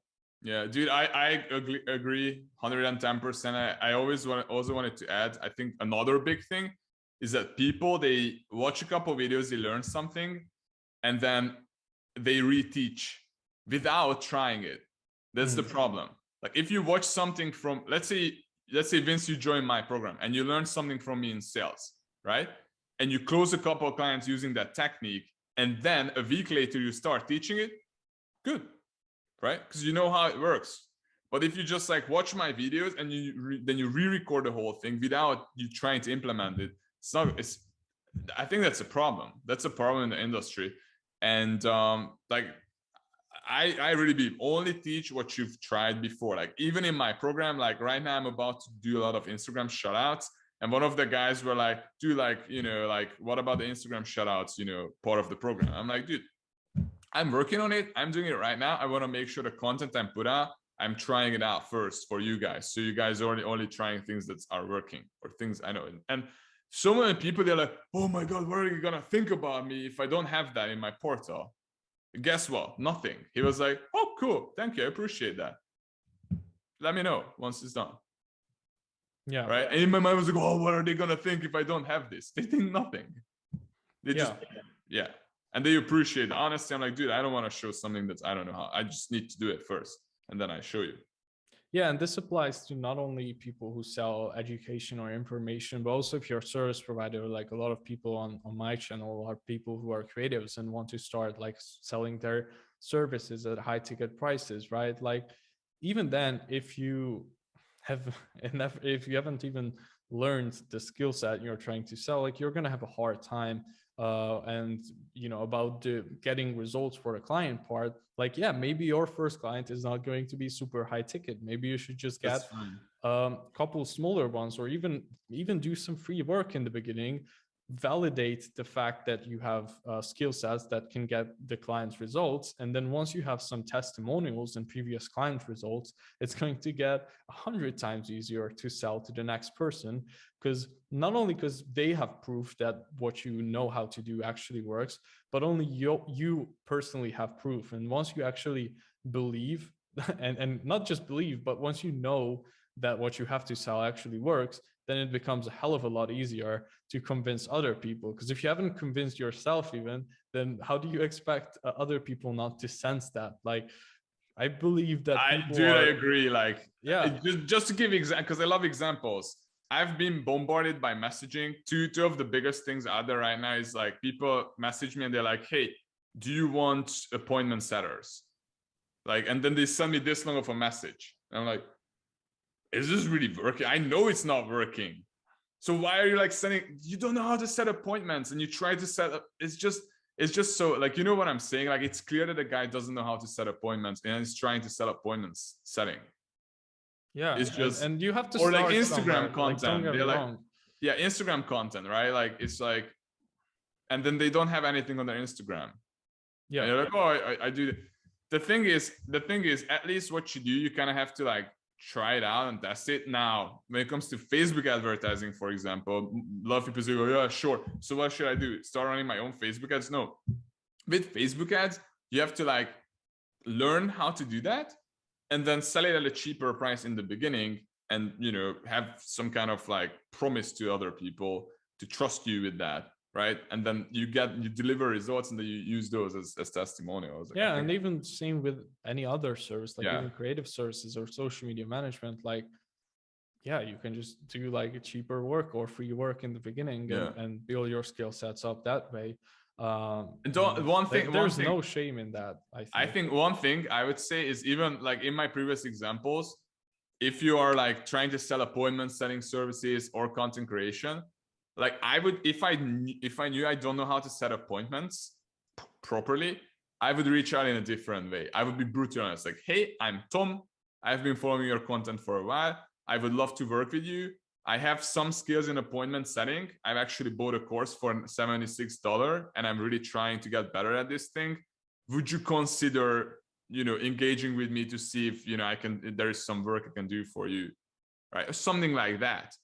Yeah dude i i agree, agree 110 percent. I, I always want also wanted to add i think another big thing is that people they watch a couple videos they learn something and then they reteach without trying it. That's mm. the problem. Like if you watch something from let's say let's say vince you join my program and you learn something from me in sales right? And you close a couple of clients using that technique and then a week later you start teaching it good right? Because you know how it works. But if you just like watch my videos and you then you re-record the whole thing without you trying to implement it it's not it's i think that's a problem. That's a problem in the industry and um like I, I really believe only teach what you've tried before. Like even in my program, like right now I'm about to do a lot of Instagram shoutouts. And one of the guys were like, do like, you know, like, what about the Instagram shoutouts, you know, part of the program? I'm like, dude, I'm working on it. I'm doing it right now. I want to make sure the content I'm put out, I'm trying it out first for you guys. So you guys are only, only trying things that are working or things I know. And so many people, they're like, oh my God, what are you going to think about me if I don't have that in my portal? guess what? Nothing. He was like, oh, cool. Thank you. I appreciate that. Let me know once it's done. Yeah. Right. And in my mind I was like, oh, what are they gonna think if I don't have this? They think nothing. They Yeah. just yeah. And they appreciate Honestly, I'm like, dude, I don't want to show something that's I don't know how. I just need to do it first. And then I show you. Yeah, and this applies to not only people who sell education or information, but also if you're a service provider, like a lot of people on, on my channel are people who are creatives and want to start like selling their services at high ticket prices, right? Like even then, if you have enough, if you haven't even learned the skill set you're trying to sell, like you're gonna have a hard time uh, and you know about the getting results for the client part like yeah maybe your first client is not going to be super high ticket. Maybe you should just get a um, couple smaller ones or even even do some free work in the beginning validate the fact that you have uh, skill sets that can get the client's results. And then once you have some testimonials and previous client results, it's going to get a hundred times easier to sell to the next person because not only because they have proof that what you know how to do actually works, but only you, you personally have proof. And once you actually believe and, and not just believe, but once you know that what you have to sell actually works, then it becomes a hell of a lot easier to convince other people. Because if you haven't convinced yourself even, then how do you expect uh, other people not to sense that? Like, I believe that I do. Are, I agree. Like, yeah, just, just to give example, because I love examples. I've been bombarded by messaging. Two two of the biggest things out there right now is like people message me and they're like, "Hey, do you want appointment setters?" Like, and then they send me this long of a message. And I'm like, is this really working? I know it's not working. So why are you like sending, you don't know how to set appointments and you try to set up, it's just, it's just so like, you know what I'm saying? Like, it's clear that the guy doesn't know how to set appointments and he's trying to set appointments setting. Yeah. It's just, and, and you have to, or like Instagram content. Like, They're like, yeah, Instagram content, right? Like, it's like, and then they don't have anything on their Instagram. Yeah. And you're like, oh, I, I do. The thing is, the thing is, at least what you do, you kind of have to like try it out and test it. Now when it comes to facebook advertising for example a lot of people say oh yeah sure. So what should i do? Start running my own facebook ads? No. With facebook ads you have to like learn how to do that and then sell it at a cheaper price in the beginning and you know have some kind of like promise to other people to trust you with that right and then you get you deliver results and then you use those as, as testimonials yeah and even same with any other service like Yeah. even creative services or social media management like yeah you can just do like a cheaper work or free work in the beginning Yeah. and, and build your skill sets up that way um And don't- one like, thing- one there's thing- no shame in that i think I think one thing I would say is even like in my previous examples, if you are like trying to sell appointments, selling services or content creation, like I would, if I, if I knew I don't know how to set appointments properly, I would reach out in a different way. I would be brutally honest, like, hey, I'm Tom. I've been following your content for a while. I would love to work with you. I have some skills in appointment setting. I've actually bought a course for $76 and I'm really trying to get better at this thing. Would you consider, you know, engaging with me to see if, you know, I can, there is some work I can do for you, right? Something like that.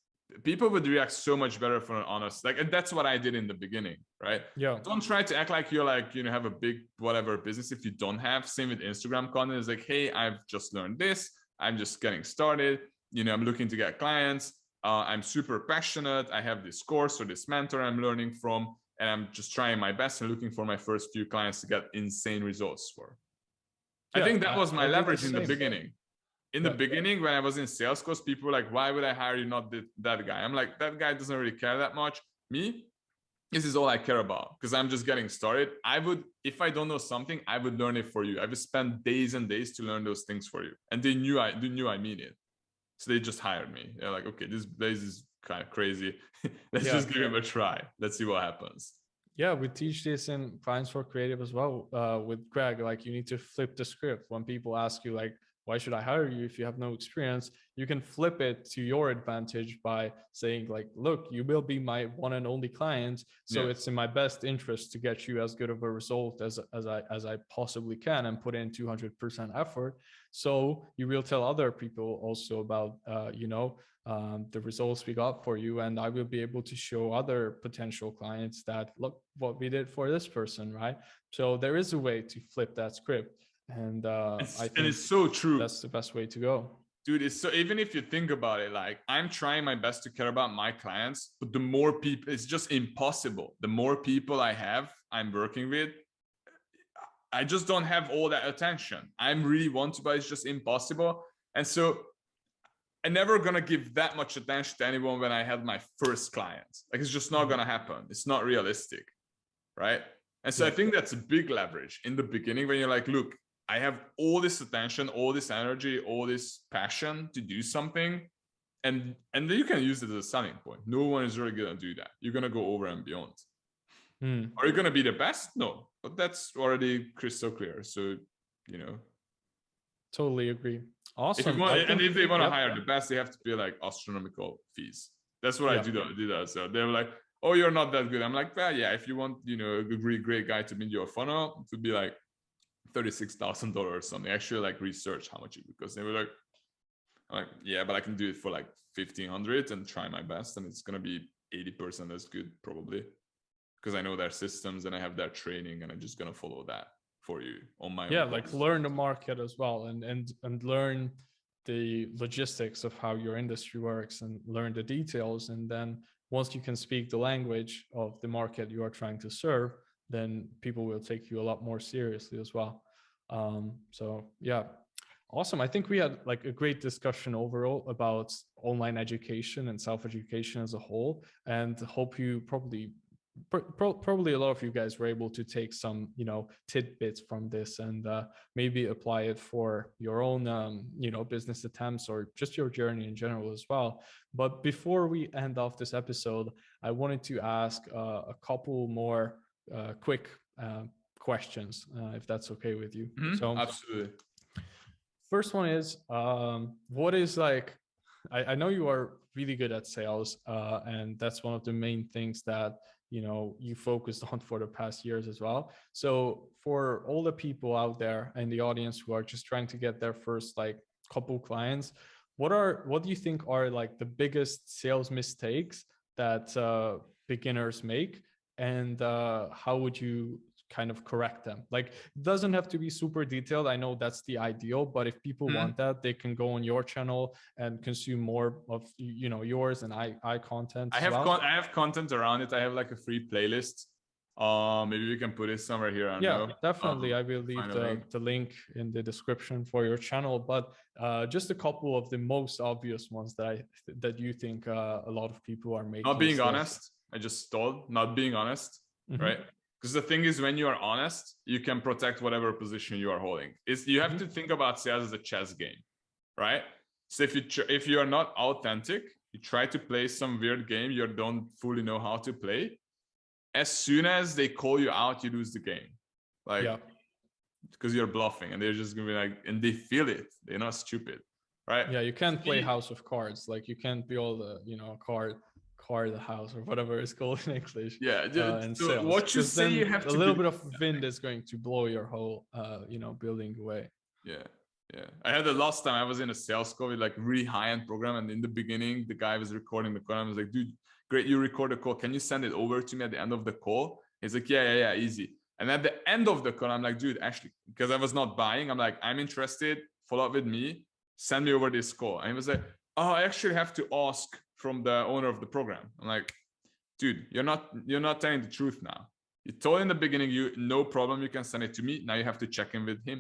People would react so much better for an honest, like, and that's what I did in the beginning, right? yeah. Don't try to act like you're like you know have a big whatever business if you don't have. Same with instagram content. Is like hey i've just learned this. I'm just getting started. You know i'm looking to get clients. Uh, i'm super passionate. I have this course or this mentor i'm learning from and i'm just trying my best and looking for my first few clients to get insane results for. I think that was my I leverage in the beginning in the Yeah. beginning when i was in sales course people were like why would i hire you not th- that guy i'm like that guy doesn't really care that much me this is all I care about because I'm just getting started. I would, if I don't know something, I would learn it for you. I would spend days and days to learn those things for you. And they knew I they knew I mean it. So they just hired me. They're like, okay, this place is kind of crazy. Let's Yeah. just give him a try. Let's see what happens. yeah we teach this in clients for creative as well uh with greg like you need to flip the script when people ask you like why should i hire you if you have no experience? You can flip it to your advantage by saying like look you will be my one and only client so Yeah. it's in my best interest to get you as good of a result as as i as i possibly can and put in 200% effort. So you will tell other people also about uh you know um, the results we got for you and i will be able to show other potential clients that look what we did for this person right? So there is a way to flip that script and uh It's, i and think it's so true. that's the best way to go. Dude it's so even if you think about it like i'm trying my best to care about my clients but the more people it's just impossible. The more people i have i'm working with i just don't have all that attention. I'm really want to but it's just impossible. And so i'm never gonna give that much attention to anyone when i had my first clients. Like it's just not mm-hmm. gonna happen. It's not realistic right? And so yeah. i think that's a big leverage in the beginning when you're like look I have all this attention, all this energy, all this passion to do something. And and then you can use it as a selling point. No one is really gonna do that. You're gonna go over and beyond. Hmm. Are you gonna be the best? No, but that's already crystal clear. So you know. Totally agree. Awesome. If want, and if they want to yep. hire the best, they have to pay like astronomical fees. That's what yep. I do. That, do that. So they're like, "Oh, you're not that good." I'm like, "Well, yeah. If you want, you know, a really great guy to build your funnel, to be like $36,000 or something. I actually like research how much it because they were like, I'm like, yeah, but I can do it for like 1500 and try my best. And it's going to be 80% as good probably because I know their systems and I have their training and I'm just going to follow that for you on my yeah like learn the market as well and and and learn the logistics of how your industry works and learn the details and then once you can speak the language of the market you are trying to serve then people will take you a lot more seriously as well. Um, so yeah, awesome. I think we had like a great discussion overall about online education and self-education as a whole, and hope you probably Pro probably a lot of you guys were able to take some you know tidbits from this and uh, maybe apply it for your own um, you know business attempts or just your journey in general as well but before we end off this episode i wanted to ask uh, a couple more uh, quick uh, questions, uh, if that's okay with you. Mm -hmm. So absolutely. First one is, um, what is like, I, I, know you are really good at sales uh, and that's one of the main things that, you know, you focused on for the past years as well. So for all the people out there in the audience who are just trying to get their first like couple clients, what are, what do you think are like the biggest sales mistakes that uh, beginners make and uh, how would you kind of correct them like it doesn't have to be super detailed i know that's the ideal but if people mm. want that they can go on your channel and consume more of you know yours and i i content i have well. con i have content around it i have like a free playlist uh maybe we can put it somewhere here I yeah know. definitely um, i will leave the, link. the link in the description for your channel but uh just a couple of the most obvious ones that i that you think uh, a lot of people are making not being honest I just stalled, not being honest, mm -hmm. right? Because the thing is, when you are honest, you can protect whatever position you are holding. Is you have mm -hmm. to think about sales as a chess game, right? So if you if you are not authentic, you try to play some weird game you don't fully know how to play. As soon as they call you out, you lose the game, like yeah. because you're bluffing, and they're just gonna be like, and they feel it. They're not stupid, right? Yeah, you can't play House of Cards. Like you can't build a you know card car the house or whatever it's called in English. Yeah, uh, and so sales. what you say you have a little bit of wind is going to blow your whole uh, you know building away. Yeah. Yeah, I had the last time I was in a sales call with like really high-end program, and in the beginning, the guy was recording the call. I was like, "Dude, great, you record the call. Can you send it over to me at the end of the call?" He's like, "Yeah, yeah, yeah, easy." And at the end of the call, I'm like, "Dude, actually, because I was not buying, I'm like, I'm interested. Follow up with me. Send me over this call." And he was like, "Oh, I actually have to ask from the owner of the program. I'm like, dude, you're not you're not telling the truth now. You told in the beginning, you no problem, you can send it to me. Now you have to check in with him.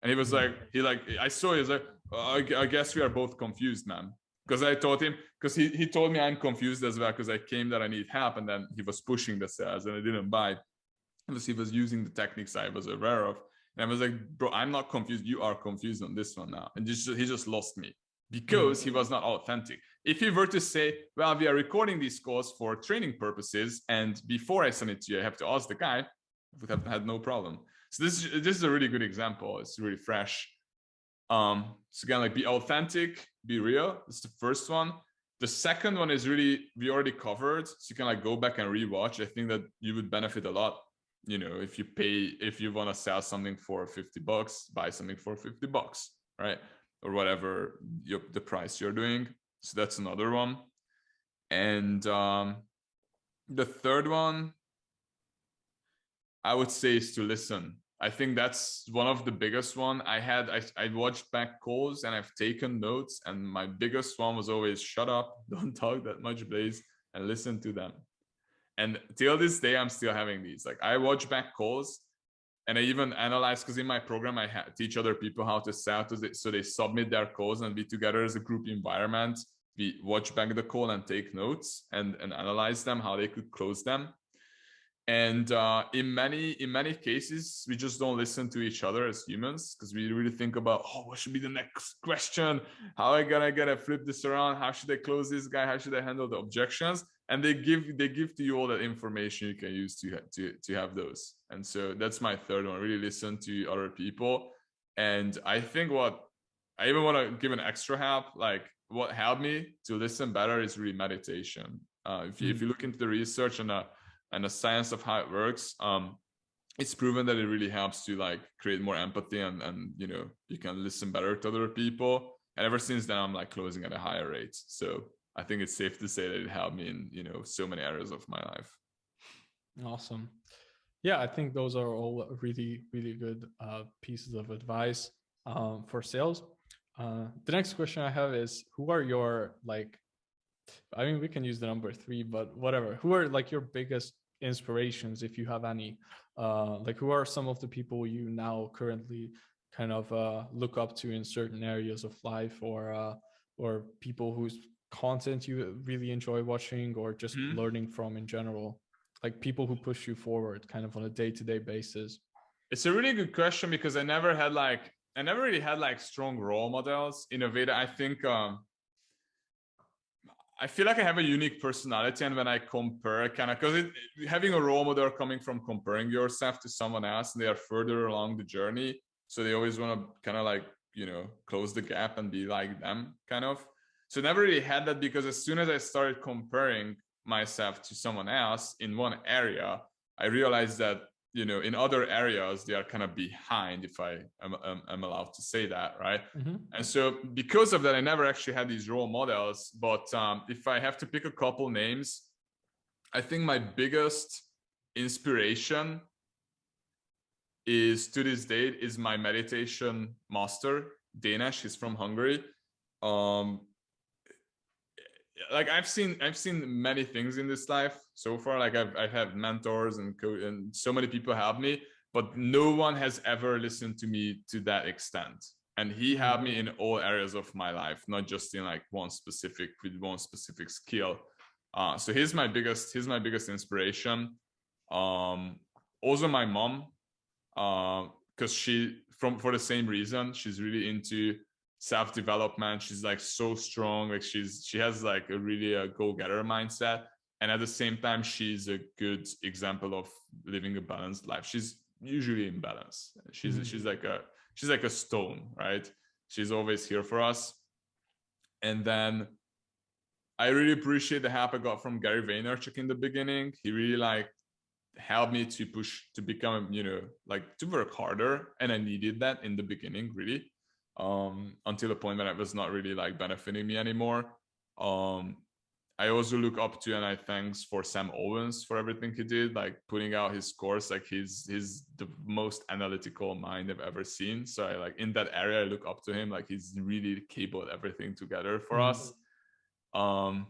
And he was hmm. like, he like, I saw he's like, I, I guess we are both confused, man. Because I told him, because he, he told me I'm confused as well, because I came that I need help, and then he was pushing the sales and I didn't buy. Because he was using the techniques I was aware of. And I was like, bro, I'm not confused. You are confused on this one now. And just, he just lost me because he was not authentic. If he were to say, well, we are recording these calls for training purposes, and before I send it to you, I have to ask the guy, would have had no problem. So this, is, this is a really good example. It's really fresh. Um, so again, like be authentic, be real. It's the first one. The second one is really, we already covered. So you can like go back and rewatch. I think that you would benefit a lot. You know, if you pay, if you want to sell something for 50 bucks, buy something for 50 bucks, right? Or whatever your, the price you're doing. So that's another one. And um, the third one, I would say is to listen. I think that's one of the biggest one. I had I, I watched back calls and I've taken notes, and my biggest one was always shut up, don't talk that much, please, and listen to them. And till this day, I'm still having these. Like I watch back calls and I even analyze because in my program I teach other people how to sell so they submit their calls and be together as a group environment. We watch back the call and take notes and, and analyze them, how they could close them and uh, in many in many cases we just don't listen to each other as humans because we really think about oh what should be the next question? How i gonna gonna flip this around? How should i close this guy? How should i handle the objections? And they give they give to you all that information you can use to to to have those. And so that's my third one really listen to other people. And i think what i even want to give an extra help like what helped me to listen better is really meditation. Uh, if you mm. if you look into the research and uh and the science of how it works um it's proven that it really helps to like create more empathy and and you know you can listen better to other people. And ever since then i'm like closing at a higher rate. So i think it's safe to say that it helped me in you know so many areas of my life. Awesome. Yeah i think those are all really really good uh, pieces of advice um, for sales. Uh, the next question i have is who are your like i mean we can use the number three but whatever. Who are like your biggest inspirations if you have any. Uh like who are some of the people you now currently kind of uh look up to in certain areas of life or uh or people whose content you really enjoy watching or just mm-hmm. learning from in general? Like people who push you forward kind of on a day-to-day basis. It's a really good question because i never had like i never really had like strong role models in a way that i think um I feel like I have a unique personality, and when I compare, kind of because having a role model coming from comparing yourself to someone else, and they are further along the journey, so they always want to kind of like you know close the gap and be like them, kind of. So never really had that because as soon as I started comparing myself to someone else in one area, I realized that you know in other areas they are kind of behind if i am, am, am allowed to say that right? Mm-hmm. and so because of that i never actually had these role models but um, if i have to pick a couple names i think my biggest inspiration is to this date is my meditation master Dénes he's from hungary. Um like I've seen I've seen many things in this life so far. Like I've I've had mentors and co- and so many people help me, but no one has ever listened to me to that extent. And he helped me in all areas of my life, not just in like one specific with one specific skill. Uh, so he's my biggest he's my biggest inspiration. Um, also my mom, because uh, she from for the same reason she's really into self development. She's like so strong. Like she's she has like a really a go getter mindset, and at the same time, she's a good example of living a balanced life. She's usually in balance. She's mm-hmm. she's like a she's like a stone, right? She's always here for us. And then I really appreciate the help I got from Gary Vaynerchuk in the beginning. He really like helped me to push to become, you know, like to work harder. And I needed that in the beginning, really um, until the point that it was not really like benefiting me anymore. Um, I also look up to and I thanks for Sam Ovens for everything he did, like putting out his course. Like he's he's the most analytical mind I've ever seen. So I like in that area, I look up to him. Like he's really cabled everything together for mm-hmm. us. Um,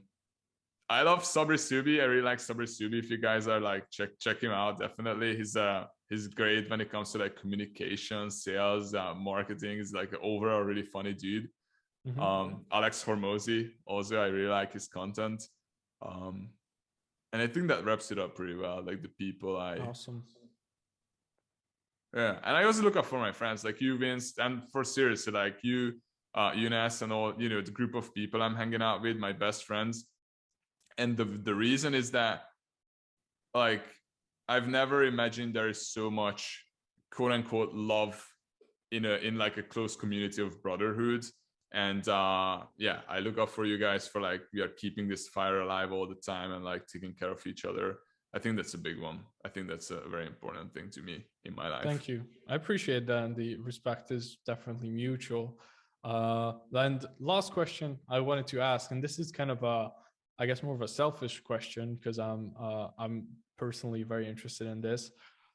I love Sabri Suby. I really like Sabri Suby. If you guys are like check check him out, definitely. He's uh he's great when it comes to like communication, sales, uh, marketing. He's like overall really funny dude. Mm-hmm. Um, Alex Hormozi also I really like his content. Um, and I think that wraps it up pretty well. Like the people I awesome. Yeah, and I also look up for my friends like you, Vince, and for seriously like you, uh, Eunice, and all you know the group of people I'm hanging out with, my best friends. And the the reason is that like I've never imagined there is so much quote unquote love in a in like a close community of brotherhood. And uh yeah, I look up for you guys for like we are keeping this fire alive all the time and like taking care of each other. I think that's a big one. I think that's a very important thing to me in my life. Thank you. I appreciate that. And the respect is definitely mutual. Uh, and last question I wanted to ask, and this is kind of a, I guess more of a selfish question because I'm, uh, I'm personally very interested in this.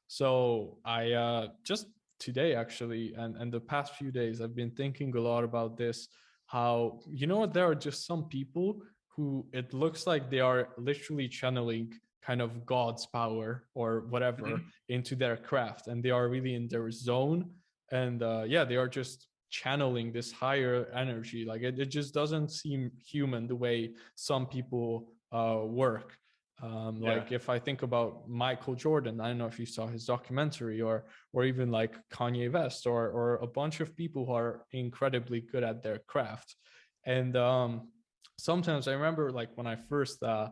So I uh, just today actually, and, and the past few days, I've been thinking a lot about this, how, you know, there are just some people who it looks like they are literally channeling kind of God's power or whatever mm -hmm. into their craft. And they are really in their zone. And uh, yeah, they are just channeling this higher energy. Like it, it just doesn't seem human the way some people uh, work. Um, yeah. Like if I think about Michael Jordan, I don't know if you saw his documentary or or even like Kanye West or or a bunch of people who are incredibly good at their craft. And um, sometimes I remember like when I first uh,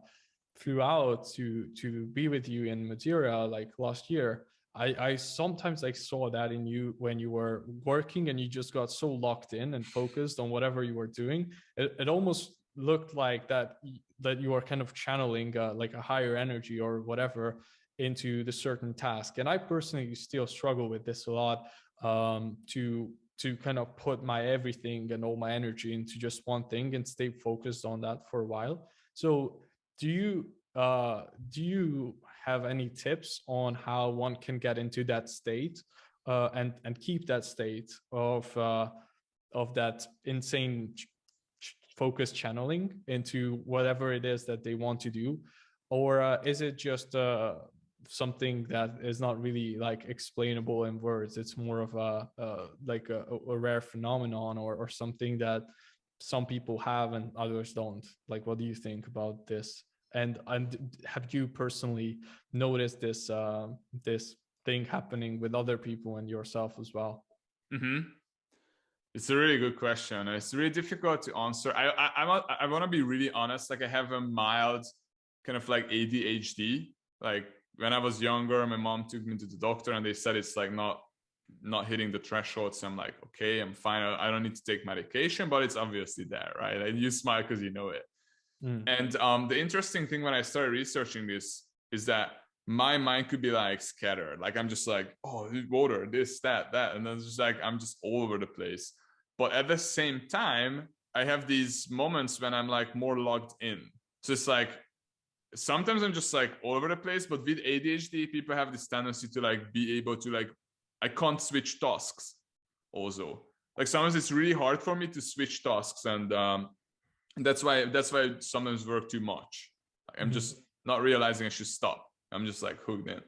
flew out to to be with you in Madeira like last year, I, I sometimes I saw that in you when you were working and you just got so locked in and focused on whatever you were doing. It, it almost looked like that that you are kind of channeling uh, like a higher energy or whatever into the certain task. And I personally still struggle with this a lot um, to to kind of put my everything and all my energy into just one thing and stay focused on that for a while. So do you uh, do you have any tips on how one can get into that state uh, and and keep that state of uh, of that insane ch focus channeling into whatever it is that they want to do? Or uh, is it just uh, something that is not really like explainable in words? It's more of a like a, a, rare phenomenon or, or something that some people have and others don't. Like what do you think about this and and have you personally noticed this uh, this thing happening with other people and yourself as well? Mm -hmm. it's a really good question it's really difficult to answer. I i i, I want to be really honest like i have a mild kind of like adhd like when i was younger my mom took me to the doctor and they said it's like not not hitting the threshold so i'm like okay i'm fine. I don't need to take medication but it's obviously there right? And you smile because you know it Mm. And um, the interesting thing when I started researching this is that my mind could be like scattered. Like I'm just like, oh, water, this, that, that. And then it's just like, I'm just all over the place. But at the same time, I have these moments when I'm like more logged in. So it's like, sometimes I'm just like all over the place, but with ADHD, people have this tendency to like be able to like, I can't switch tasks also. Like sometimes it's really hard for me to switch tasks and um, that's why that's why I sometimes work too much. I'm mm-hmm. just not realizing i should stop. I'm just like hooked in.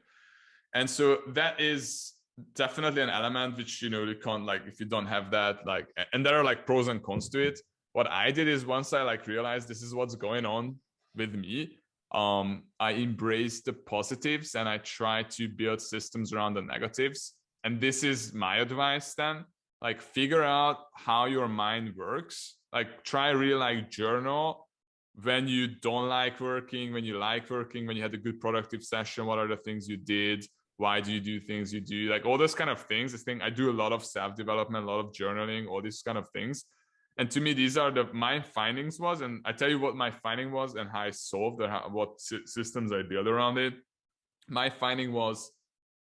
And so that is definitely an element which you know you can't like if you don't have that like and there are like pros and cons to it. What i did is once i like realized this is what's going on with me um i embrace the positives and i try to build systems around the negatives. And this is my advice then. Like figure out how your mind works like try really like journal when you don't like working when you like working when you had a good productive session what are the things you did? Why do you do things you do? Like all those kind of things this thing i do a lot of self-development a lot of journaling all these kind of things. And to me these are the my findings was and i tell you what my finding was and how i solved or how, what systems i built around it. My finding was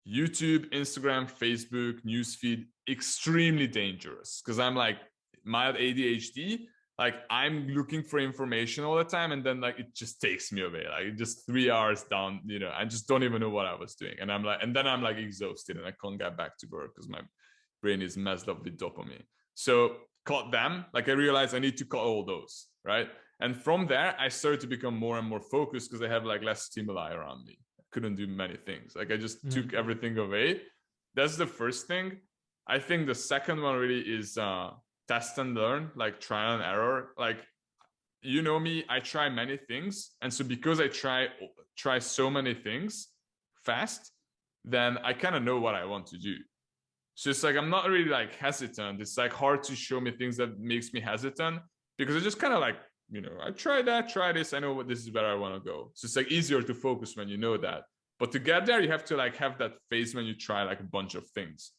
youtube instagram facebook newsfeed extremely dangerous. Because i'm like mild ADHD, like I'm looking for information all the time and then like it just takes me away like just three hours down you know I just don't even know what I was doing. And I'm like and then I'm like exhausted and I can't get back to work because my brain is messed up with dopamine. So cut them like I realized I need to cut all those right? And from there I started to become more and more focused because I have like less stimuli around me. I couldn't do many things. Like I just mm -hmm. took everything away. That's the first thing. I think the second one really is uh test and learn, like trial and error. Like, you know me, I try many things. And so because I try, try so many things fast, then I kind of know what I want to do. So it's like, I'm not really like hesitant. It's like hard to show me things that makes me hesitant because I just kind of like, you know, I try that, try this. I know what this is where I want to go. So it's like easier to focus when you know that. But to get there, you have to like have that phase when you try like a bunch of things.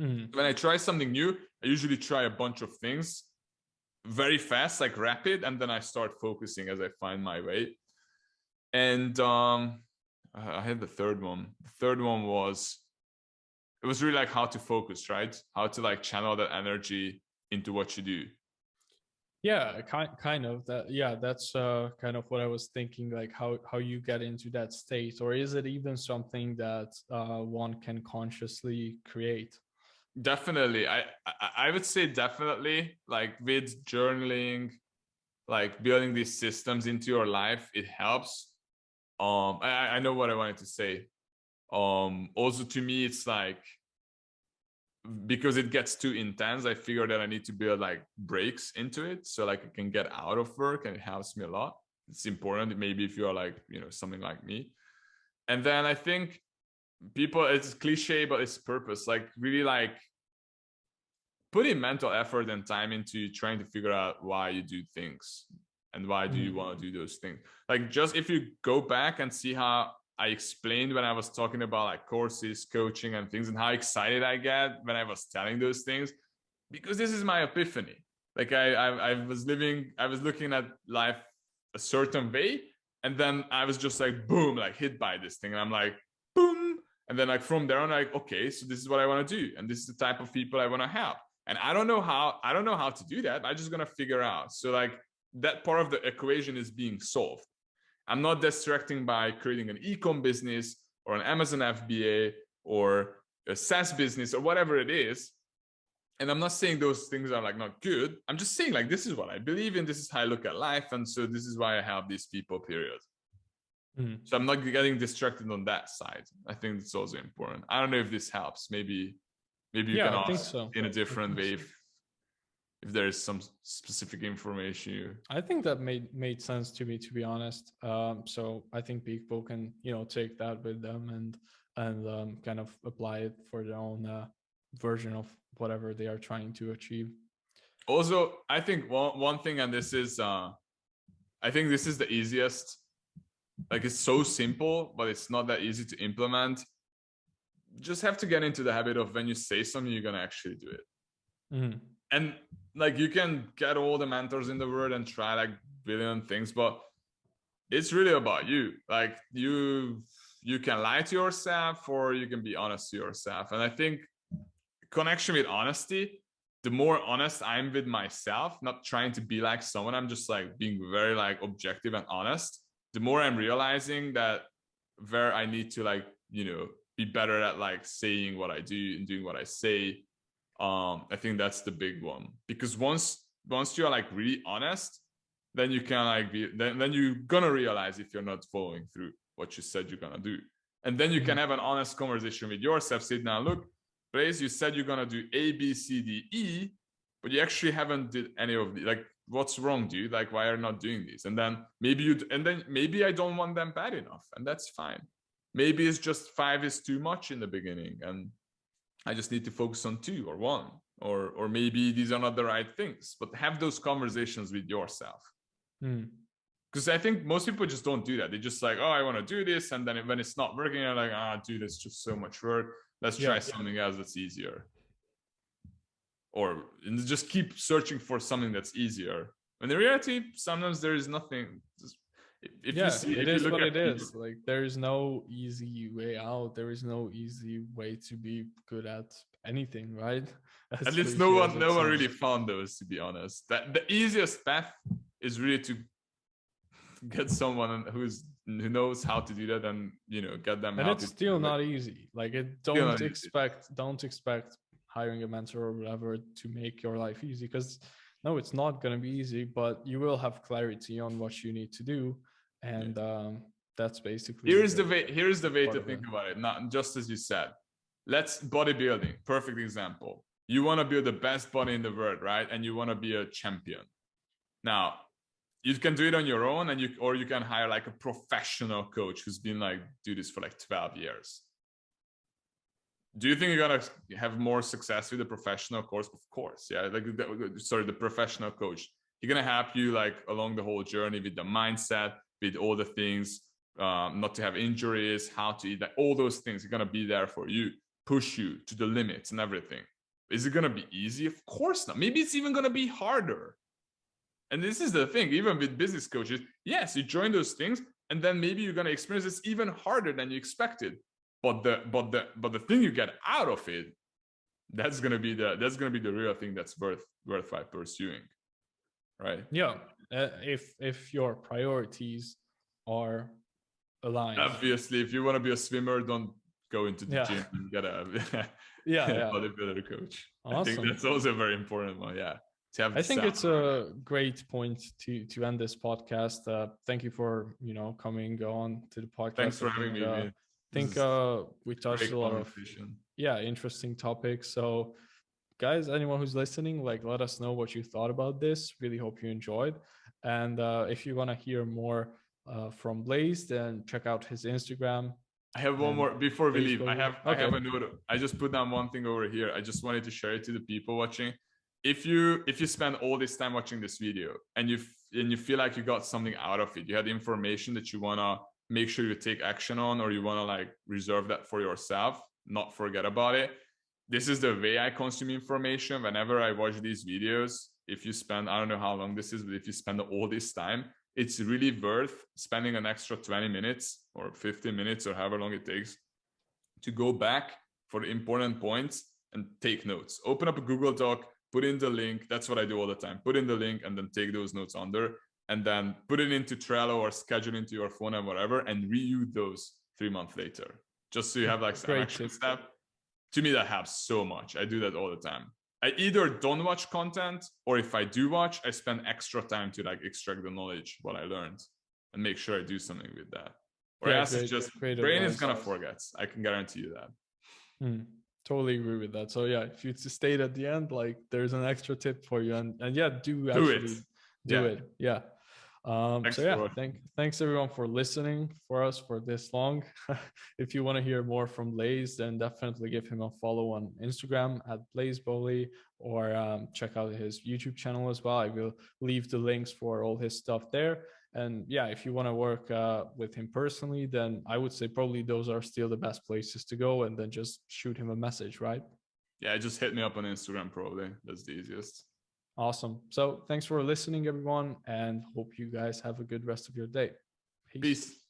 Mm. When I try something new, I usually try a bunch of things very fast, like rapid, and then I start focusing as I find my way. And um, I had the third one. The third one was, it was really like how to focus, right? How to like channel that energy into what you do. yeah kind, kind of that yeah that's uh kind of what i was thinking like how how you get into that state or is it even something that uh one can consciously create definitely i i would say definitely like with journaling like building these systems into your life it helps um i i know what i wanted to say um also to me it's like because it gets too intense, I figure that I need to build like breaks into it. So like I can get out of work and it helps me a lot. It's important. Maybe if you are like, you know, something like me. And then I think people, it's cliche, but it's purpose. Like really like putting mental effort and time into trying to figure out why you do things and why do you mm. want to do those things. Like just if you go back and see how I explained when I was talking about like courses, coaching and things and how excited I get when I was telling those things, because this is my epiphany. Like I, I, I was living, I was looking at life a certain way. And then I was just like, boom, like hit by this thing. And I'm like. And then like from there on, like, okay, so this is what I want to do. And this is the type of people I want to help. And I don't know how, I don't know how to do that. I'm just going to figure out. So like that part of the equation is being solved. I'm not distracting by creating an ecom business or an Amazon FBA or a SaaS business or whatever it is. And I'm not saying those things are like not good. I'm just saying like, this is what I believe in. This is how I look at life. And so this is why I have these people period. Mm. So I'm not getting distracted on that side. I think it's also important. I don't know if this helps. Maybe, maybe you yeah, can ask so. in a different way if, if there is some specific information you i think that made made sense to me to be honest um, so i think people can you know take that with them and and um, kind of apply it for their own uh, version of whatever they are trying to achieve also i think one, one thing and this is uh i think this is the easiest like it's so simple but it's not that easy to implement. Just have to get into the habit of when you say something you're gonna actually do it. Mm -hmm. and like you can get all the mentors in the world and try like billion things but it's really about you. Like you you can lie to yourself or you can be honest to yourself. And i think connection with honesty the more honest i'm with myself not trying to be like someone i'm just like being very like objective and honest the more i'm realizing that where i need to like you know be better at like saying what i do and doing what i say um i think that's the big one because once once you're like really honest then you can like be then, then you're gonna realize if you're not following through what you said you're gonna do and then you can mm-hmm. have an honest conversation with yourself say now look Blaze, you said you're gonna do a b c d e but you actually haven't did any of the like what's wrong dude like why are you not doing these and then maybe you and then maybe i don't want them bad enough and that's fine maybe it's just five is too much in the beginning and I just need to focus on two or one, or or maybe these are not the right things. But have those conversations with yourself. Because hmm. I think most people just don't do that. They just like, oh, I want to do this, and then when it's not working, they're like, ah, dude, it's just so much work. Let's try yeah, something else that's easier. Or just keep searching for something that's easier. And in reality, sometimes there is nothing. Just if yeah, see, it is what it is. People. Like there is no easy way out. There is no easy way to be good at anything, right? As at least no one, no one really found those. To be honest, that the easiest path is really to get someone who's who knows how to do that and you know get them. And it's still not easy. Like it, don't expect, easy. don't expect hiring a mentor or whatever to make your life easy because no it's not going to be easy but you will have clarity on what you need to do. And um, that's basically here's the way here's the way to think about it not just as you said. Let's bodybuilding perfect example. You want to build the best body in the world right? And you want to be a champion. Now you can do it on your own and you or you can hire like a professional coach who's been like do this for like 12 years do you think you're gonna have more success with a professional course of course yeah like sorry the professional coach he's gonna help you like along the whole journey with the mindset with all the things, um, not to have injuries, how to eat, like all those things are going to be there for you, push you to the limits and everything. Is it going to be easy? Of course not. Maybe it's even going to be harder. And this is the thing, even with business coaches, yes, you join those things and then maybe you're going to experience this even harder than you expected. But the but the but the thing you get out of it, that's gonna be the that's gonna be the real thing that's worth worthwhile pursuing. right? Yeah, uh, if if your priorities are aligned. Obviously, if you want to be a swimmer, don't go into the Yeah. gym and get a yeah, yeah. bodybuilder coach. I think that's also a very important one. Yeah, to have. I think sound it's a great point to to end this podcast. Uh, thank you for you know coming on to the podcast. Thanks for having think, me. Uh, think uh, we touched a lot of yeah interesting topics. So, guys, anyone who's listening, like, let us know what you thought about this. Really hope you enjoyed. And uh, if you want to hear more uh, from Blaze, then check out his Instagram. I have one more before we leave. I have I have a note. I just put down one thing over here. I just wanted to share it to the people watching. If you if you spend all this time watching this video and you and you feel like you got something out of it, you had information that you wanna make sure you take action on, or you wanna like reserve that for yourself, not forget about it. This is the way I consume information. Whenever I watch these videos, if you spend I don't know how long this is, but if you spend all this time, it's really worth spending an extra 20 minutes or 15 minutes or however long it takes to go back for the important points and take notes. Open up a Google Doc, put in the link. That's what I do all the time. Put in the link and then take those notes under and then put it into Trello or schedule into your phone and whatever and reuse those three months later. Just so you have like some action step. To me, that helps so much. I do that all the time. I either don't watch content or if I do watch, I spend extra time to like extract the knowledge what I learned and make sure I do something with that. Or Yeah, else it's just great brain is gonna forget. I can guarantee you that. Hmm, totally agree with that. So yeah, if you state at the end, like there's an extra tip for you, and and yeah, do Do actually it. do Yeah. it. Yeah. Um, Thanks so yeah, thank thanks everyone for listening for us for this long. if you want to hear more from Blaze, then definitely give him a follow on Instagram at Blaze Bowley or um, check out his YouTube channel as well. I will leave the links for all his stuff there. And yeah, if you want to work uh, with him personally, then I would say probably those are still the best places to go. And then just shoot him a message, right? Yeah, just hit me up on Instagram probably. That's the easiest. Awesome. So thanks for listening, everyone, and hope you guys have a good rest of your day. Peace.